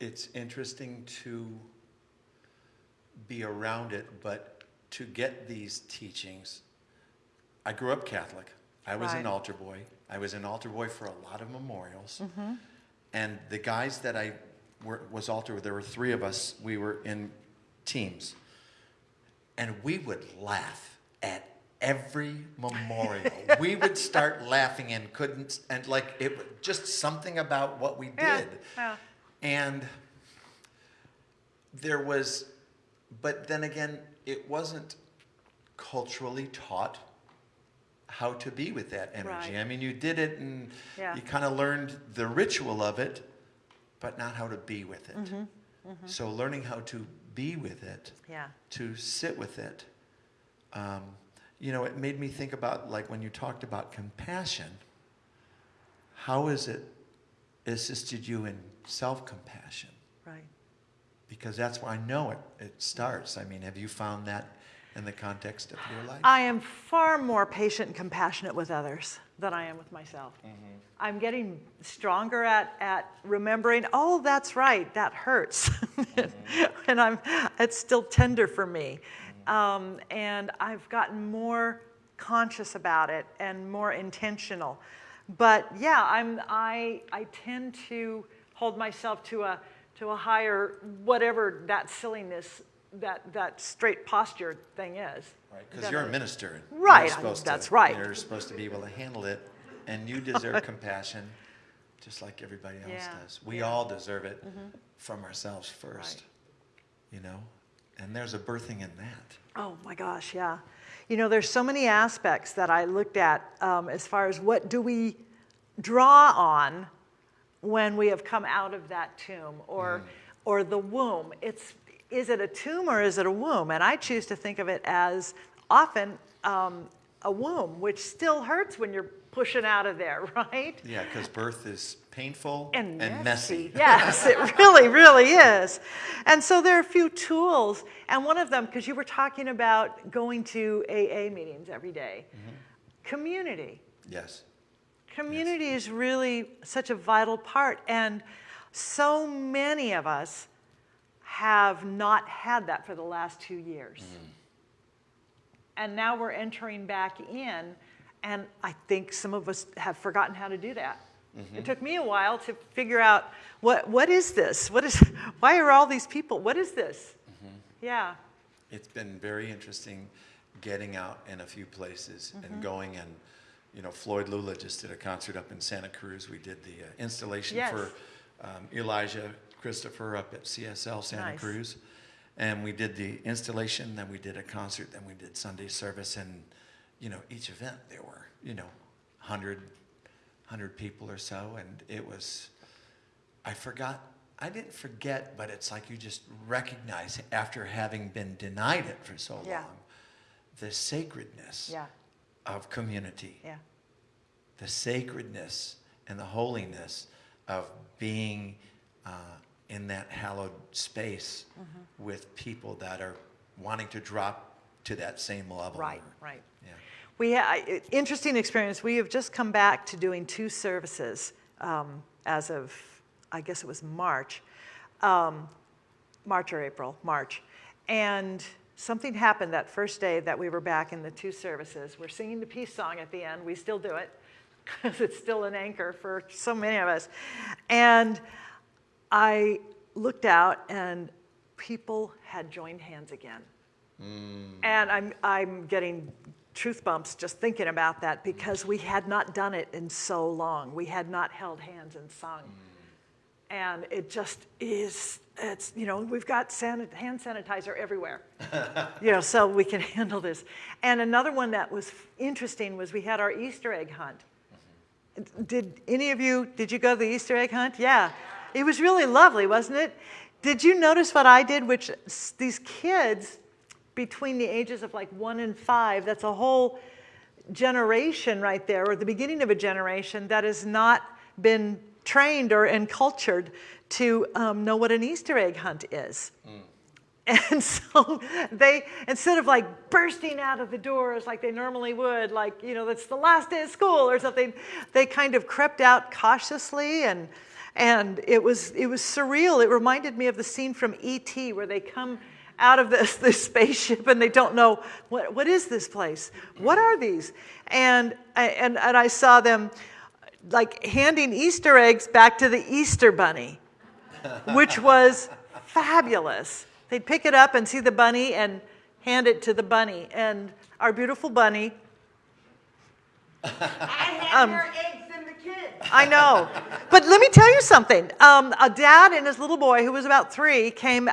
It's interesting to be around it, but to get these teachings, I grew up Catholic. I was right. an altar boy. I was an altar boy for a lot of memorials. Mm-hmm. And the guys that I were, was altar with, there were three of us, we were in teams and we would laugh at every memorial. we would start laughing and couldn't, and like it was just something about what we did. Yeah, yeah. And there was, but then again, it wasn't culturally taught how to be with that energy. Right. I mean, you did it and yeah. you kind of learned the ritual of it, but not how to be with it. Mm-hmm. Mm-hmm. So learning how to be with it, yeah. to sit with it. Um, you know, it made me think about like when you talked about compassion, how has it assisted you in self compassion? Right. Because that's why I know it, it starts. I mean, have you found that in the context of your life? I am far more patient and compassionate with others than I am with myself. Mm-hmm. I'm getting stronger at, at remembering, oh, that's right, that hurts. Mm-hmm. and I'm, it's still tender for me. Mm-hmm. Um, and I've gotten more conscious about it and more intentional. But yeah, I'm, I, I tend to hold myself to a, to a higher, whatever that silliness that, that straight posture thing is. Right, because you're a minister. Right, You're that's to- right. You're supposed to be able to handle it, and you deserve compassion, just like everybody else Yeah, does. We yeah. all deserve it from ourselves first, Right. you know? And there's a birthing in that. Oh my gosh, yeah. You know, there's so many aspects that I looked at um, as far as what do we draw on when we have come out of that tomb or, or the womb. It's is it a tomb or is it a womb? And I choose to think of it as often um, a womb, which still hurts when you're pushing out of there, right? Yeah, because birth is painful and, and messy. messy. yes, it really, really is. And so there are a few tools, and one of them, because you were talking about going to AA meetings every day. Mm-hmm. community. Yes. Community yes. is really such a vital part, and so many of us have not had that for the last two years. Mm. And now we're entering back in, and I think some of us have forgotten how to do that. Mm-hmm. It took me a while to figure out what, what is this? What is, why are all these people? What is this? Mm-hmm. Yeah. It's been very interesting getting out in a few places mm-hmm. and going and, you know, Floyd Lula just did a concert up in Santa Cruz. We did the uh, installation yes. for um, Elijah Christopher up at CSL Santa nice. Cruz. And we did the installation, then we did a concert, then we did Sunday service. And, you know, each event there were, you know, 100, 100 people or so. And it was, I forgot, I didn't forget, but it's like you just recognize after having been denied it for so yeah. long, the sacredness yeah. of community. Yeah. The sacredness and the holiness of being uh, in that hallowed space mm-hmm. with people that are wanting to drop to that same level. Right, right. Yeah. We ha- interesting experience. We have just come back to doing two services um, as of, I guess it was March, um, March or April, March. And something happened that first day that we were back in the two services. We're singing the peace song at the end. We still do it because it's still an anchor for so many of us. And I looked out and people had joined hands again. Mm. And I'm, I'm getting truth bumps just thinking about that because we had not done it in so long. We had not held hands and sung. Mm. And it just is, it's, you know, we've got sanit- hand sanitizer everywhere, you know, so we can handle this. And another one that was interesting was we had our Easter egg hunt. Mm-hmm. Did any of you, did you go to the Easter egg hunt? Yeah. It was really lovely, wasn't it? Did you notice what I did? Which these kids between the ages of like one and five, that's a whole generation right there, or the beginning of a generation that has not been trained or encultured to um, know what an Easter egg hunt is. And so they, instead of like bursting out of the doors like they normally would, like, you know, it's the last day of school or something, they kind of crept out cautiously and, and it was, it was surreal. It reminded me of the scene from E.T. where they come out of this, this spaceship and they don't know, what, what is this place? What are these? And, I- and, and I saw them like handing Easter eggs back to the Easter bunny which was fabulous. They'd pick it up and see the bunny and hand it to the bunny. And our beautiful bunny, I had um, more eggs I know. But let me tell you something. Um, a dad and his little boy, who was about three, came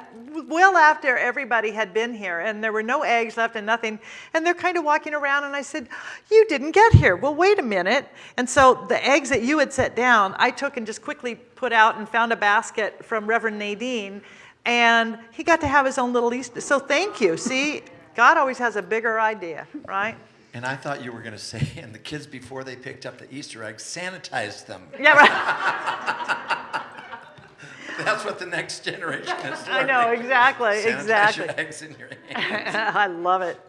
well after everybody had been here, and there were no eggs left and nothing. And they're kind of walking around, and I said, You didn't get here. Well, wait a minute. And so the eggs that you had set down, I took and just quickly put out and found a basket from Reverend Nadine, and he got to have his own little Easter. So thank you. See, God always has a bigger idea, right? And I thought you were going to say, and the kids, before they picked up the Easter eggs, sanitized them. Yeah, right. That's what the next generation is doing. I know, exactly, Sanitize exactly. your eggs in your hands. I love it.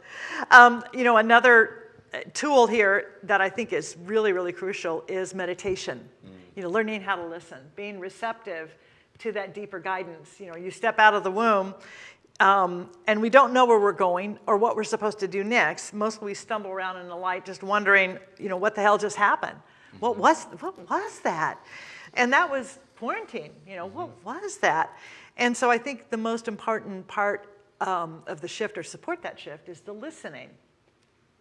Um, you know, another uh, tool here that I think is really, really crucial is meditation. You know, learning how to listen, being receptive to that deeper guidance. You know, you step out of the womb, um, and we don't know where we're going or what we're supposed to do next. Mostly we stumble around in the light, just wondering, you know, what the hell just happened? What was what was that? And that was quarantine. You know, what was that? And so I think the most important part um, of the shift or support that shift is the listening.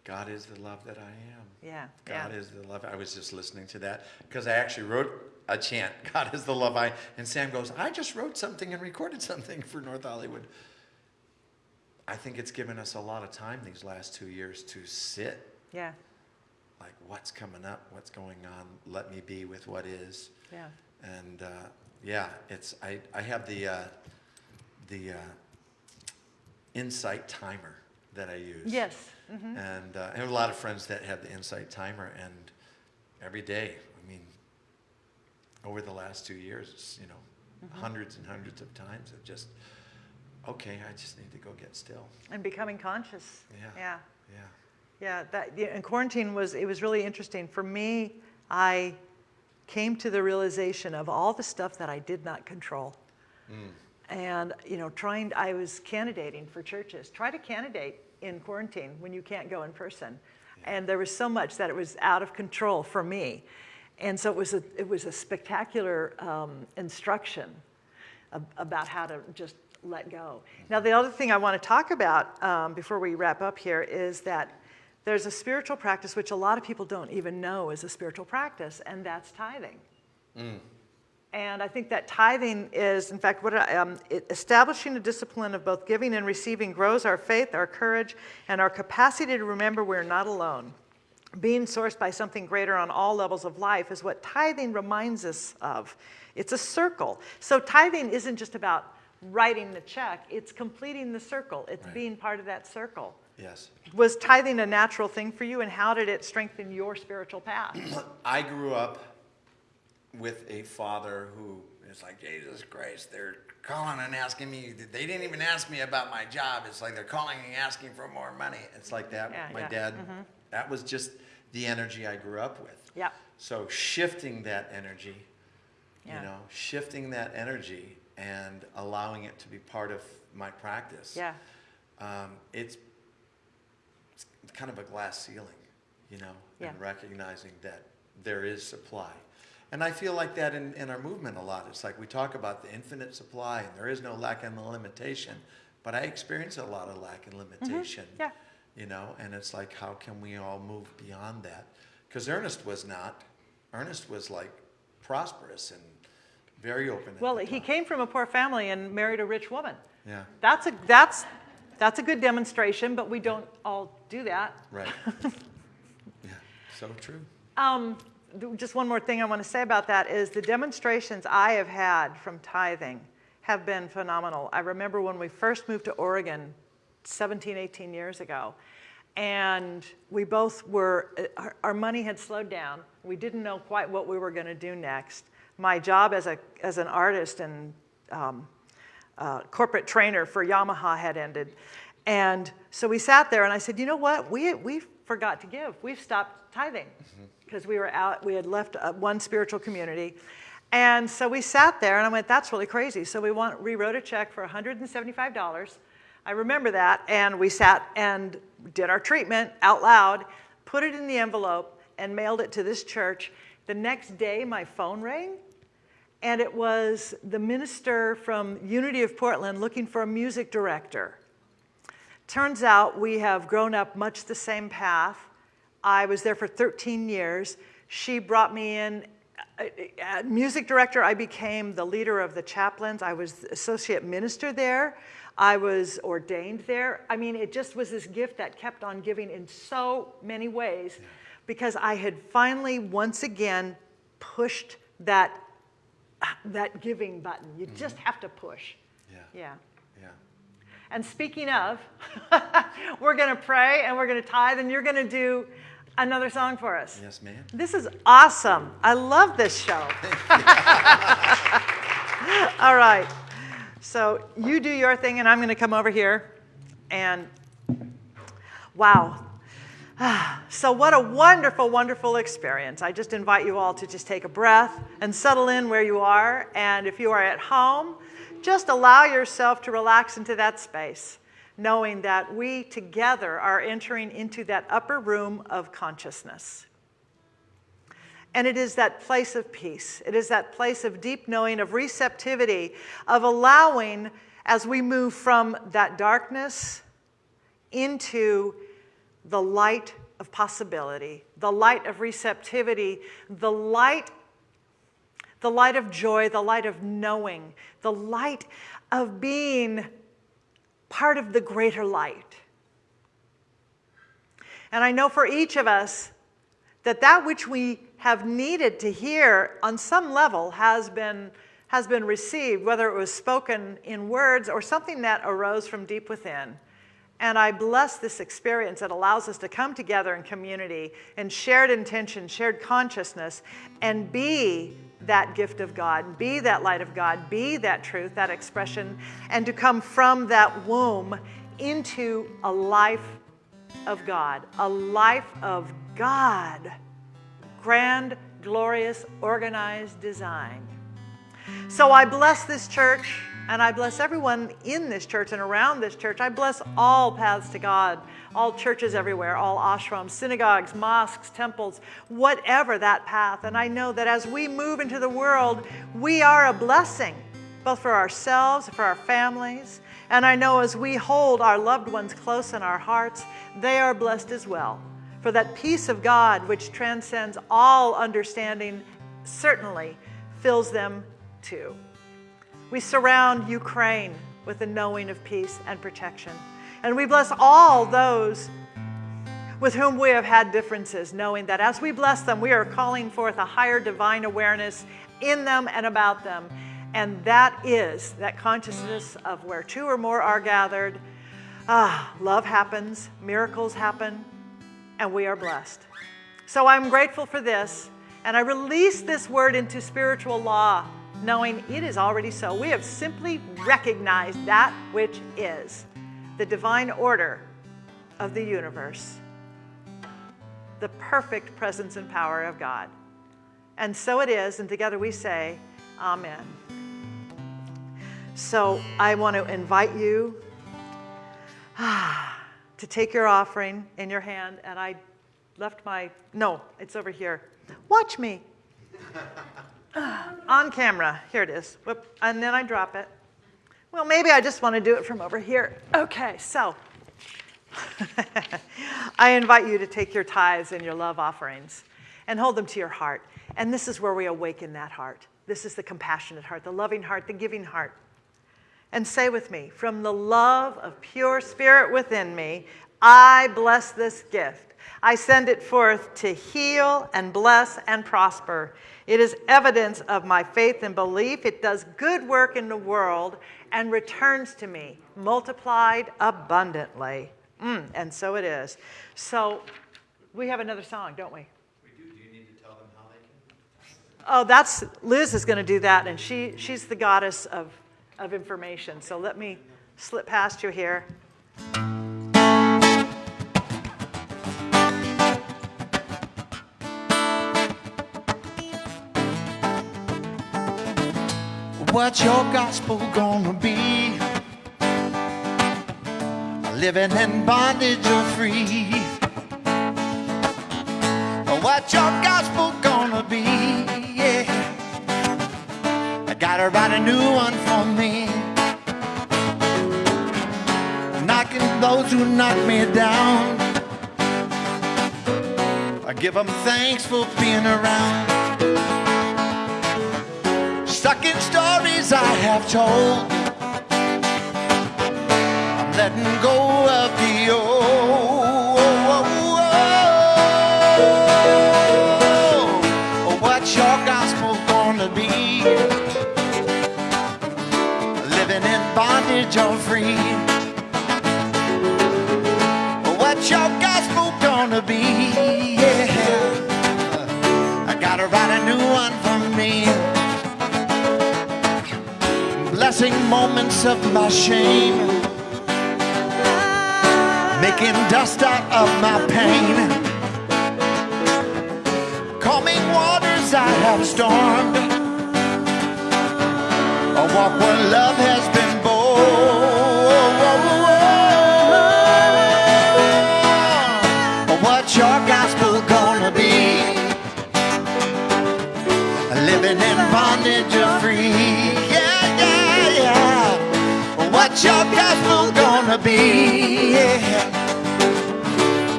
God is the love that I am. Yeah, God yeah. is the love. I was just listening to that because I actually wrote a chant, God is the love I. And Sam goes, I just wrote something and recorded something for North Hollywood. I think it's given us a lot of time these last two years to sit, Yeah, like, what's coming up? What's going on? Let me be with what is. yeah. And uh, yeah, it's I, I have the uh, the uh, insight timer that I use. Yes. mhm. And uh, I have a lot of friends that have the insight timer, and every day, I mean, over the last two years, you know, Mm-hmm. hundreds and hundreds of times of just, okay, I just need to go get still. And becoming conscious. Yeah. Yeah. Yeah. Yeah, that yeah, and quarantine was it was really interesting for me. I came to the realization of all the stuff that I did not control, and you know, trying. I was candidating for churches. Try to candidate in quarantine when you can't go in person, and there was so much that it was out of control for me, and so it was a it was a spectacular um, instruction about how to just let go. Now, the other thing I want to talk about um, before we wrap up here is that there's a spiritual practice which a lot of people don't even know is a spiritual practice, and that's tithing. And I think that tithing is, in fact, what I- um, it, establishing a discipline of both giving and receiving grows our faith, our courage, and our capacity to remember we're not alone. Being sourced by something greater on all levels of life is what tithing reminds us of. It's a circle. So tithing isn't just about writing the check, it's completing the circle, it's Right. being part of that circle. Yes. Was tithing a natural thing for you, and how did it strengthen your spiritual path? I grew up with a father who is like, Jesus Christ, they're calling and asking me. They didn't even ask me about my job. It's like they're calling and asking for more money. It's like that. Yeah, my yeah. dad, mm-hmm. that was just the energy I grew up with. Yeah. So shifting that energy, Yeah. you know, shifting that energy and allowing it to be part of my practice. Yeah. Um, it's, it's kind of a glass ceiling, you know, Yeah. and recognizing that there is supply. And I feel like that in, in our movement a lot. It's like we talk about the infinite supply and there is no lack and limitation, but I experience a lot of lack and limitation. Mm-hmm. Yeah. You know, and it's like, how can we all move beyond that? Because Ernest was not. Ernest was like prosperous and very open. Well, he came from a poor family and married a rich woman. Yeah, That's a, that's, that's a good demonstration, but we don't all do that. right. yeah, so true. Um, just one more thing I want to say about that is the demonstrations I have had from tithing have been phenomenal. I remember when we first moved to Oregon 17, 18 years ago, and we both were, uh, our, our money had slowed down. We didn't know quite what we were going to do next. My job as, a, as an artist and um, uh, corporate trainer for Yamaha had ended. And so we sat there and I said, you know what? We, we forgot to give. We've stopped tithing because we were out, we had left uh, one spiritual community. And so we sat there and I went, that's really crazy. So we want, rewrote a check for $175. I remember that. And we sat and did our treatment out loud, put it in the envelope, and mailed it to this church. The next day, my phone rang and it was the minister from Unity of Portland looking for a music director. Turns out we have grown up much the same path. I was there for 13 years. She brought me in. uh, music director, I became the leader of the chaplains. I was associate minister there. I was ordained there. I mean, it just was this gift that kept on giving in so many ways because I had finally, once again, pushed that that giving button. You mm-hmm. just have to push. Yeah, Yeah. yeah. And speaking of, we're going to pray and we're going to tithe, and you're going to do another song for us. Yes, ma'am. This is awesome. I love this show. All right. So you do your thing, and I'm going to come over here. And wow. Ah, so, what a wonderful, wonderful experience. I just invite you all to just take a breath and settle in where you are. And if you are at home, just allow yourself to relax into that space, knowing that we together are entering into that upper room of consciousness. And it is that place of peace. It is that place of deep knowing, of receptivity, of allowing as we move from that darkness into the light of possibility, the light of receptivity, the light the light of joy, the light of knowing, the light of being part of the greater light. And I know for each of us that that which we have needed to hear on some level has been, has been received, whether it was spoken in words or something that arose from deep within. And I bless this experience that allows us to come together in community in shared intention, shared consciousness, and be that gift of God, be that light of God, be that truth, that expression, and to come from that womb into a life of God, a life of God. Grand, glorious, organized design. So I bless this church and I bless everyone in this church and around this church. I bless all paths to God, all churches everywhere, all ashrams, synagogues, mosques, temples, whatever that path. And I know that as we move into the world, we are a blessing, both for ourselves, for our families. And I know as we hold our loved ones close in our hearts, they are blessed as well. For that peace of God, which transcends all understanding, certainly fills them too. We surround Ukraine with the knowing of peace and protection. And we bless all those with whom we have had differences, knowing that as we bless them, we are calling forth a higher divine awareness in them and about them. And that is that consciousness of where two or more are gathered, ah, love happens, miracles happen, and we are blessed. So I'm grateful for this, and I release this word into spiritual law knowing it is already so. We have simply recognized that which is the divine order of the universe, the perfect presence and power of God. And so it is, and together we say, Amen. So I want to invite you ah, to take your offering in your hand, and I left my, no, it's over here. Watch me. On camera, here it is. Whoop, and then I drop it. Well, maybe I just want to do it from over here. Okay, so I invite you to take your tithes and your love offerings and hold them to your heart. And this is where we awaken that heart. This is the compassionate heart, the loving heart, the giving heart. And say with me, from the love of pure spirit within me, I bless this gift. I send it forth to heal and bless and prosper. It is evidence of my faith and belief. It does good work in the world and returns to me multiplied abundantly. Mm, and so it is. So we have another song, don't we? Oh, that's Liz is going to do that, and she she's the goddess of of information. So let me slip past you here. What's your gospel gonna be? Living in bondage or free? What's your gospel gonna be? Yeah. I gotta write a new one for me. Knocking those who knock me down. I give them thanks for being around. Stuck in stories I have told. I'm letting go of the old. What's your gospel gonna be? Living in bondage or free? What's your gospel gonna be? Blessing moments of my shame, making dust out of my pain, calming waters I have stormed, a walk where love has been your gospel gonna be? Yeah.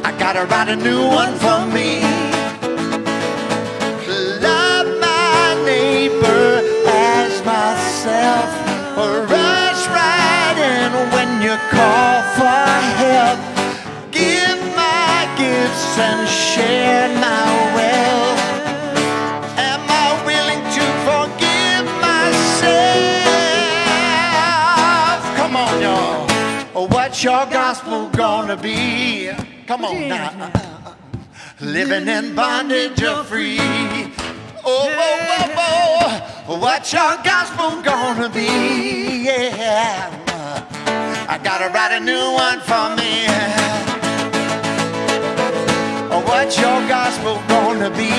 I gotta write a new one for me. Love my neighbor as myself. Rush right in when you call for help. Give my gifts and share my What's your gospel gonna be? Come on now. Living in bondage or free? Oh, oh, oh, oh. What's your gospel gonna be? Yeah. I gotta write a new one for me. Oh, What's your gospel gonna be?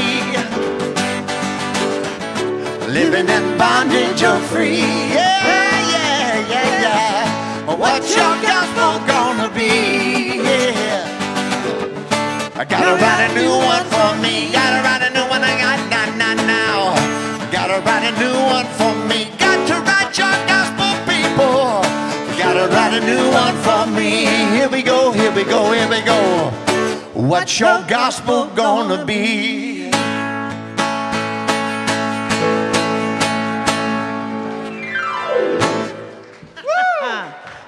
Living in bondage or free? Yeah. What's your gospel gonna be? Yeah. I gotta write a new one for me. Gotta write a new one. I got not, not now. Gotta write a new one for me. Got to write your gospel, people. Gotta write a new one for me. Here we go, here we go, here we go. What's your gospel gonna be?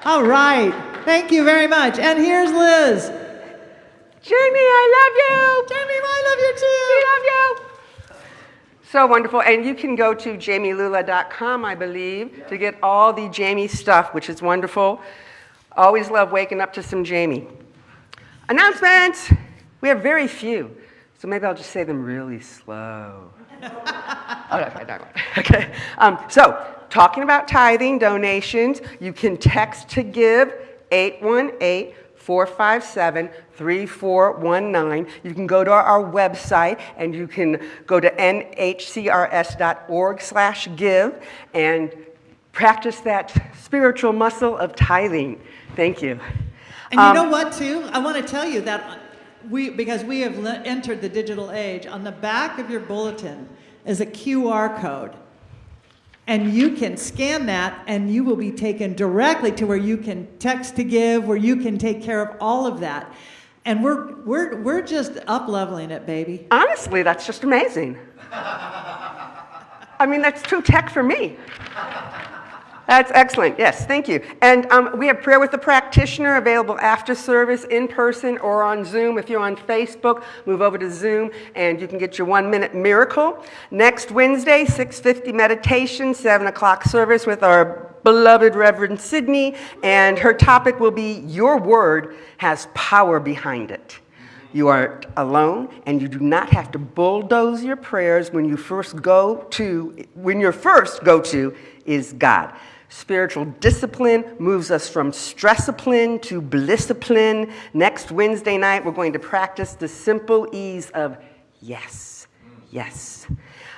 All right. Thank you very much. And here's Liz. Jami, I love you. Jami, I love you too. We love you. So wonderful. And you can go to jamilula.com, I believe, to get all the Jami stuff, which is wonderful. Always love waking up to some Jami. Announcements. We have very few, so maybe I'll just say them really slow. Okay. Okay. Um, so, talking about tithing donations, you can text to give 818 457 3419. You can go to our website and you can go to nhcrs.org slash give and practice that spiritual muscle of tithing. Thank you. And Um, you know what, too? I want to tell you that we, because we have entered the digital age, on the back of your bulletin is a QR code. And you can scan that and you will be taken directly to where you can text to give, where you can take care of all of that. And we're, we're, we're just up leveling it, baby. Honestly, that's just amazing. I mean, that's too tech for me. That's excellent. Yes, thank you. And um, we have prayer with the practitioner available after service in person or on Zoom. If you're on Facebook, move over to Zoom and you can get your one minute miracle. Next Wednesday, 6:50 meditation, 7 o'clock service with our beloved Reverend Sydney, and her topic will be Your Word has power behind it. You are alone, and you do not have to bulldoze your prayers when you first go to, when your first go to is God. Spiritual discipline moves us from stressipline to blissipline. Next Wednesday night, we're going to practice the simple ease of yes, yes.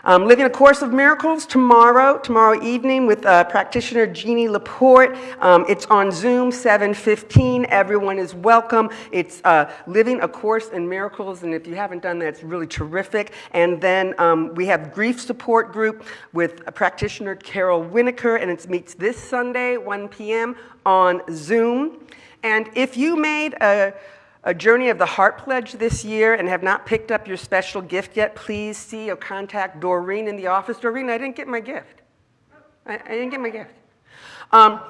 Um, Living a Course of Miracles tomorrow, tomorrow evening with uh, practitioner Jeannie Laporte. Um, it's on Zoom, 7:15. Everyone is welcome. It's uh, Living a Course in Miracles, and if you haven't done that, it's really terrific. And then um, we have grief support group with practitioner Carol Winokur, and it meets this Sunday, 1 p.m. on Zoom. And if you made a a Journey of the Heart Pledge this year and have not picked up your special gift yet, please see or contact Doreen in the office. Doreen, I didn't get my gift. I, I didn't get my gift. Um,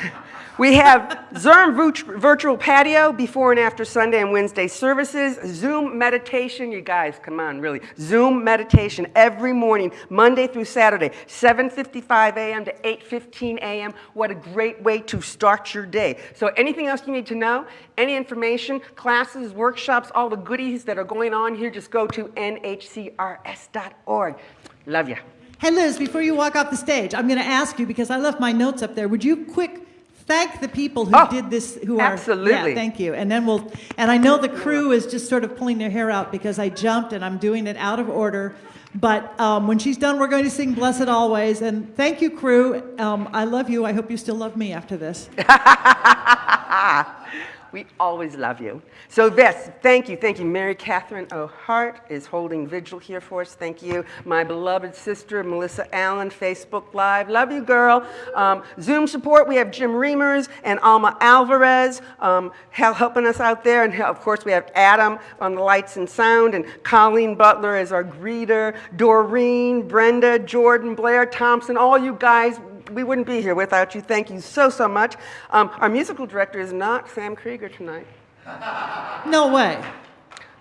we have Zoom virtual patio before and after Sunday and Wednesday services. Zoom meditation, you guys, come on, really. Zoom meditation every morning, Monday through Saturday, 7:55 a.m. to 8:15 a.m. What a great way to start your day. So, anything else you need to know, any information, classes, workshops, all the goodies that are going on here, just go to nhcrs.org. Love you. Hey, Liz, before you walk off the stage, I'm going to ask you because I left my notes up there. Would you quick thank the people who Oh, did this? Who are absolutely. Yeah, thank you. And then we'll. And I know the crew is just sort of pulling their hair out because I jumped and I'm doing it out of order. But um, when she's done, we're going to sing "Blessed Always." And thank you, crew. Um, I love you. I hope you still love me after this. We always love you. So, this, thank you, thank you. Mary Catherine O'Hart is holding vigil here for us. Thank you. My beloved sister, Melissa Allen, Facebook Live. Love you, girl. Um, Zoom support, we have Jim Reimers and Alma Alvarez um, helping us out there. And of course, we have Adam on the lights and sound, and Colleen Butler as our greeter, Doreen, Brenda, Jordan, Blair Thompson, all you guys we wouldn't be here without you. Thank you so, so much. Um, our musical director is not Sam Krieger tonight. No way.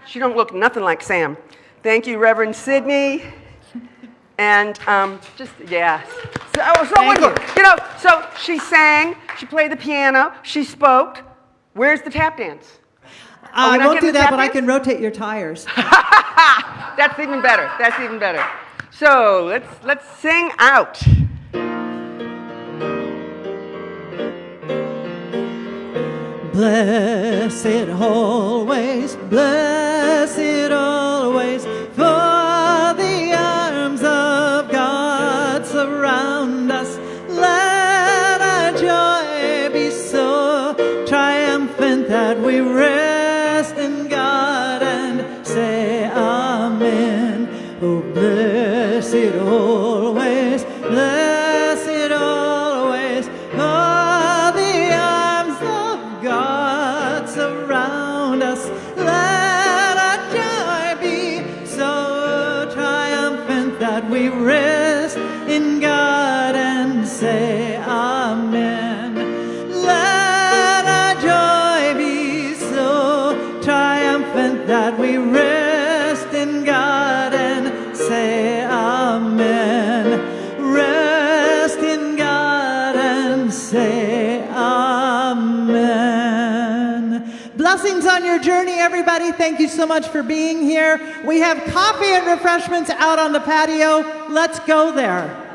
She don't look nothing like Sam. Thank you, Reverend Sidney. And um, just, yeah. So, oh, so wonderful. You. know, so she sang, she played the piano, she spoke. Where's the tap dance? We I won't do that, but I can rotate your tires. That's even better. That's even better. So let's let's sing out. Blessed always, blessed always, everybody. Thank you so much for being here. We have coffee and refreshments out on the patio. Let's go there.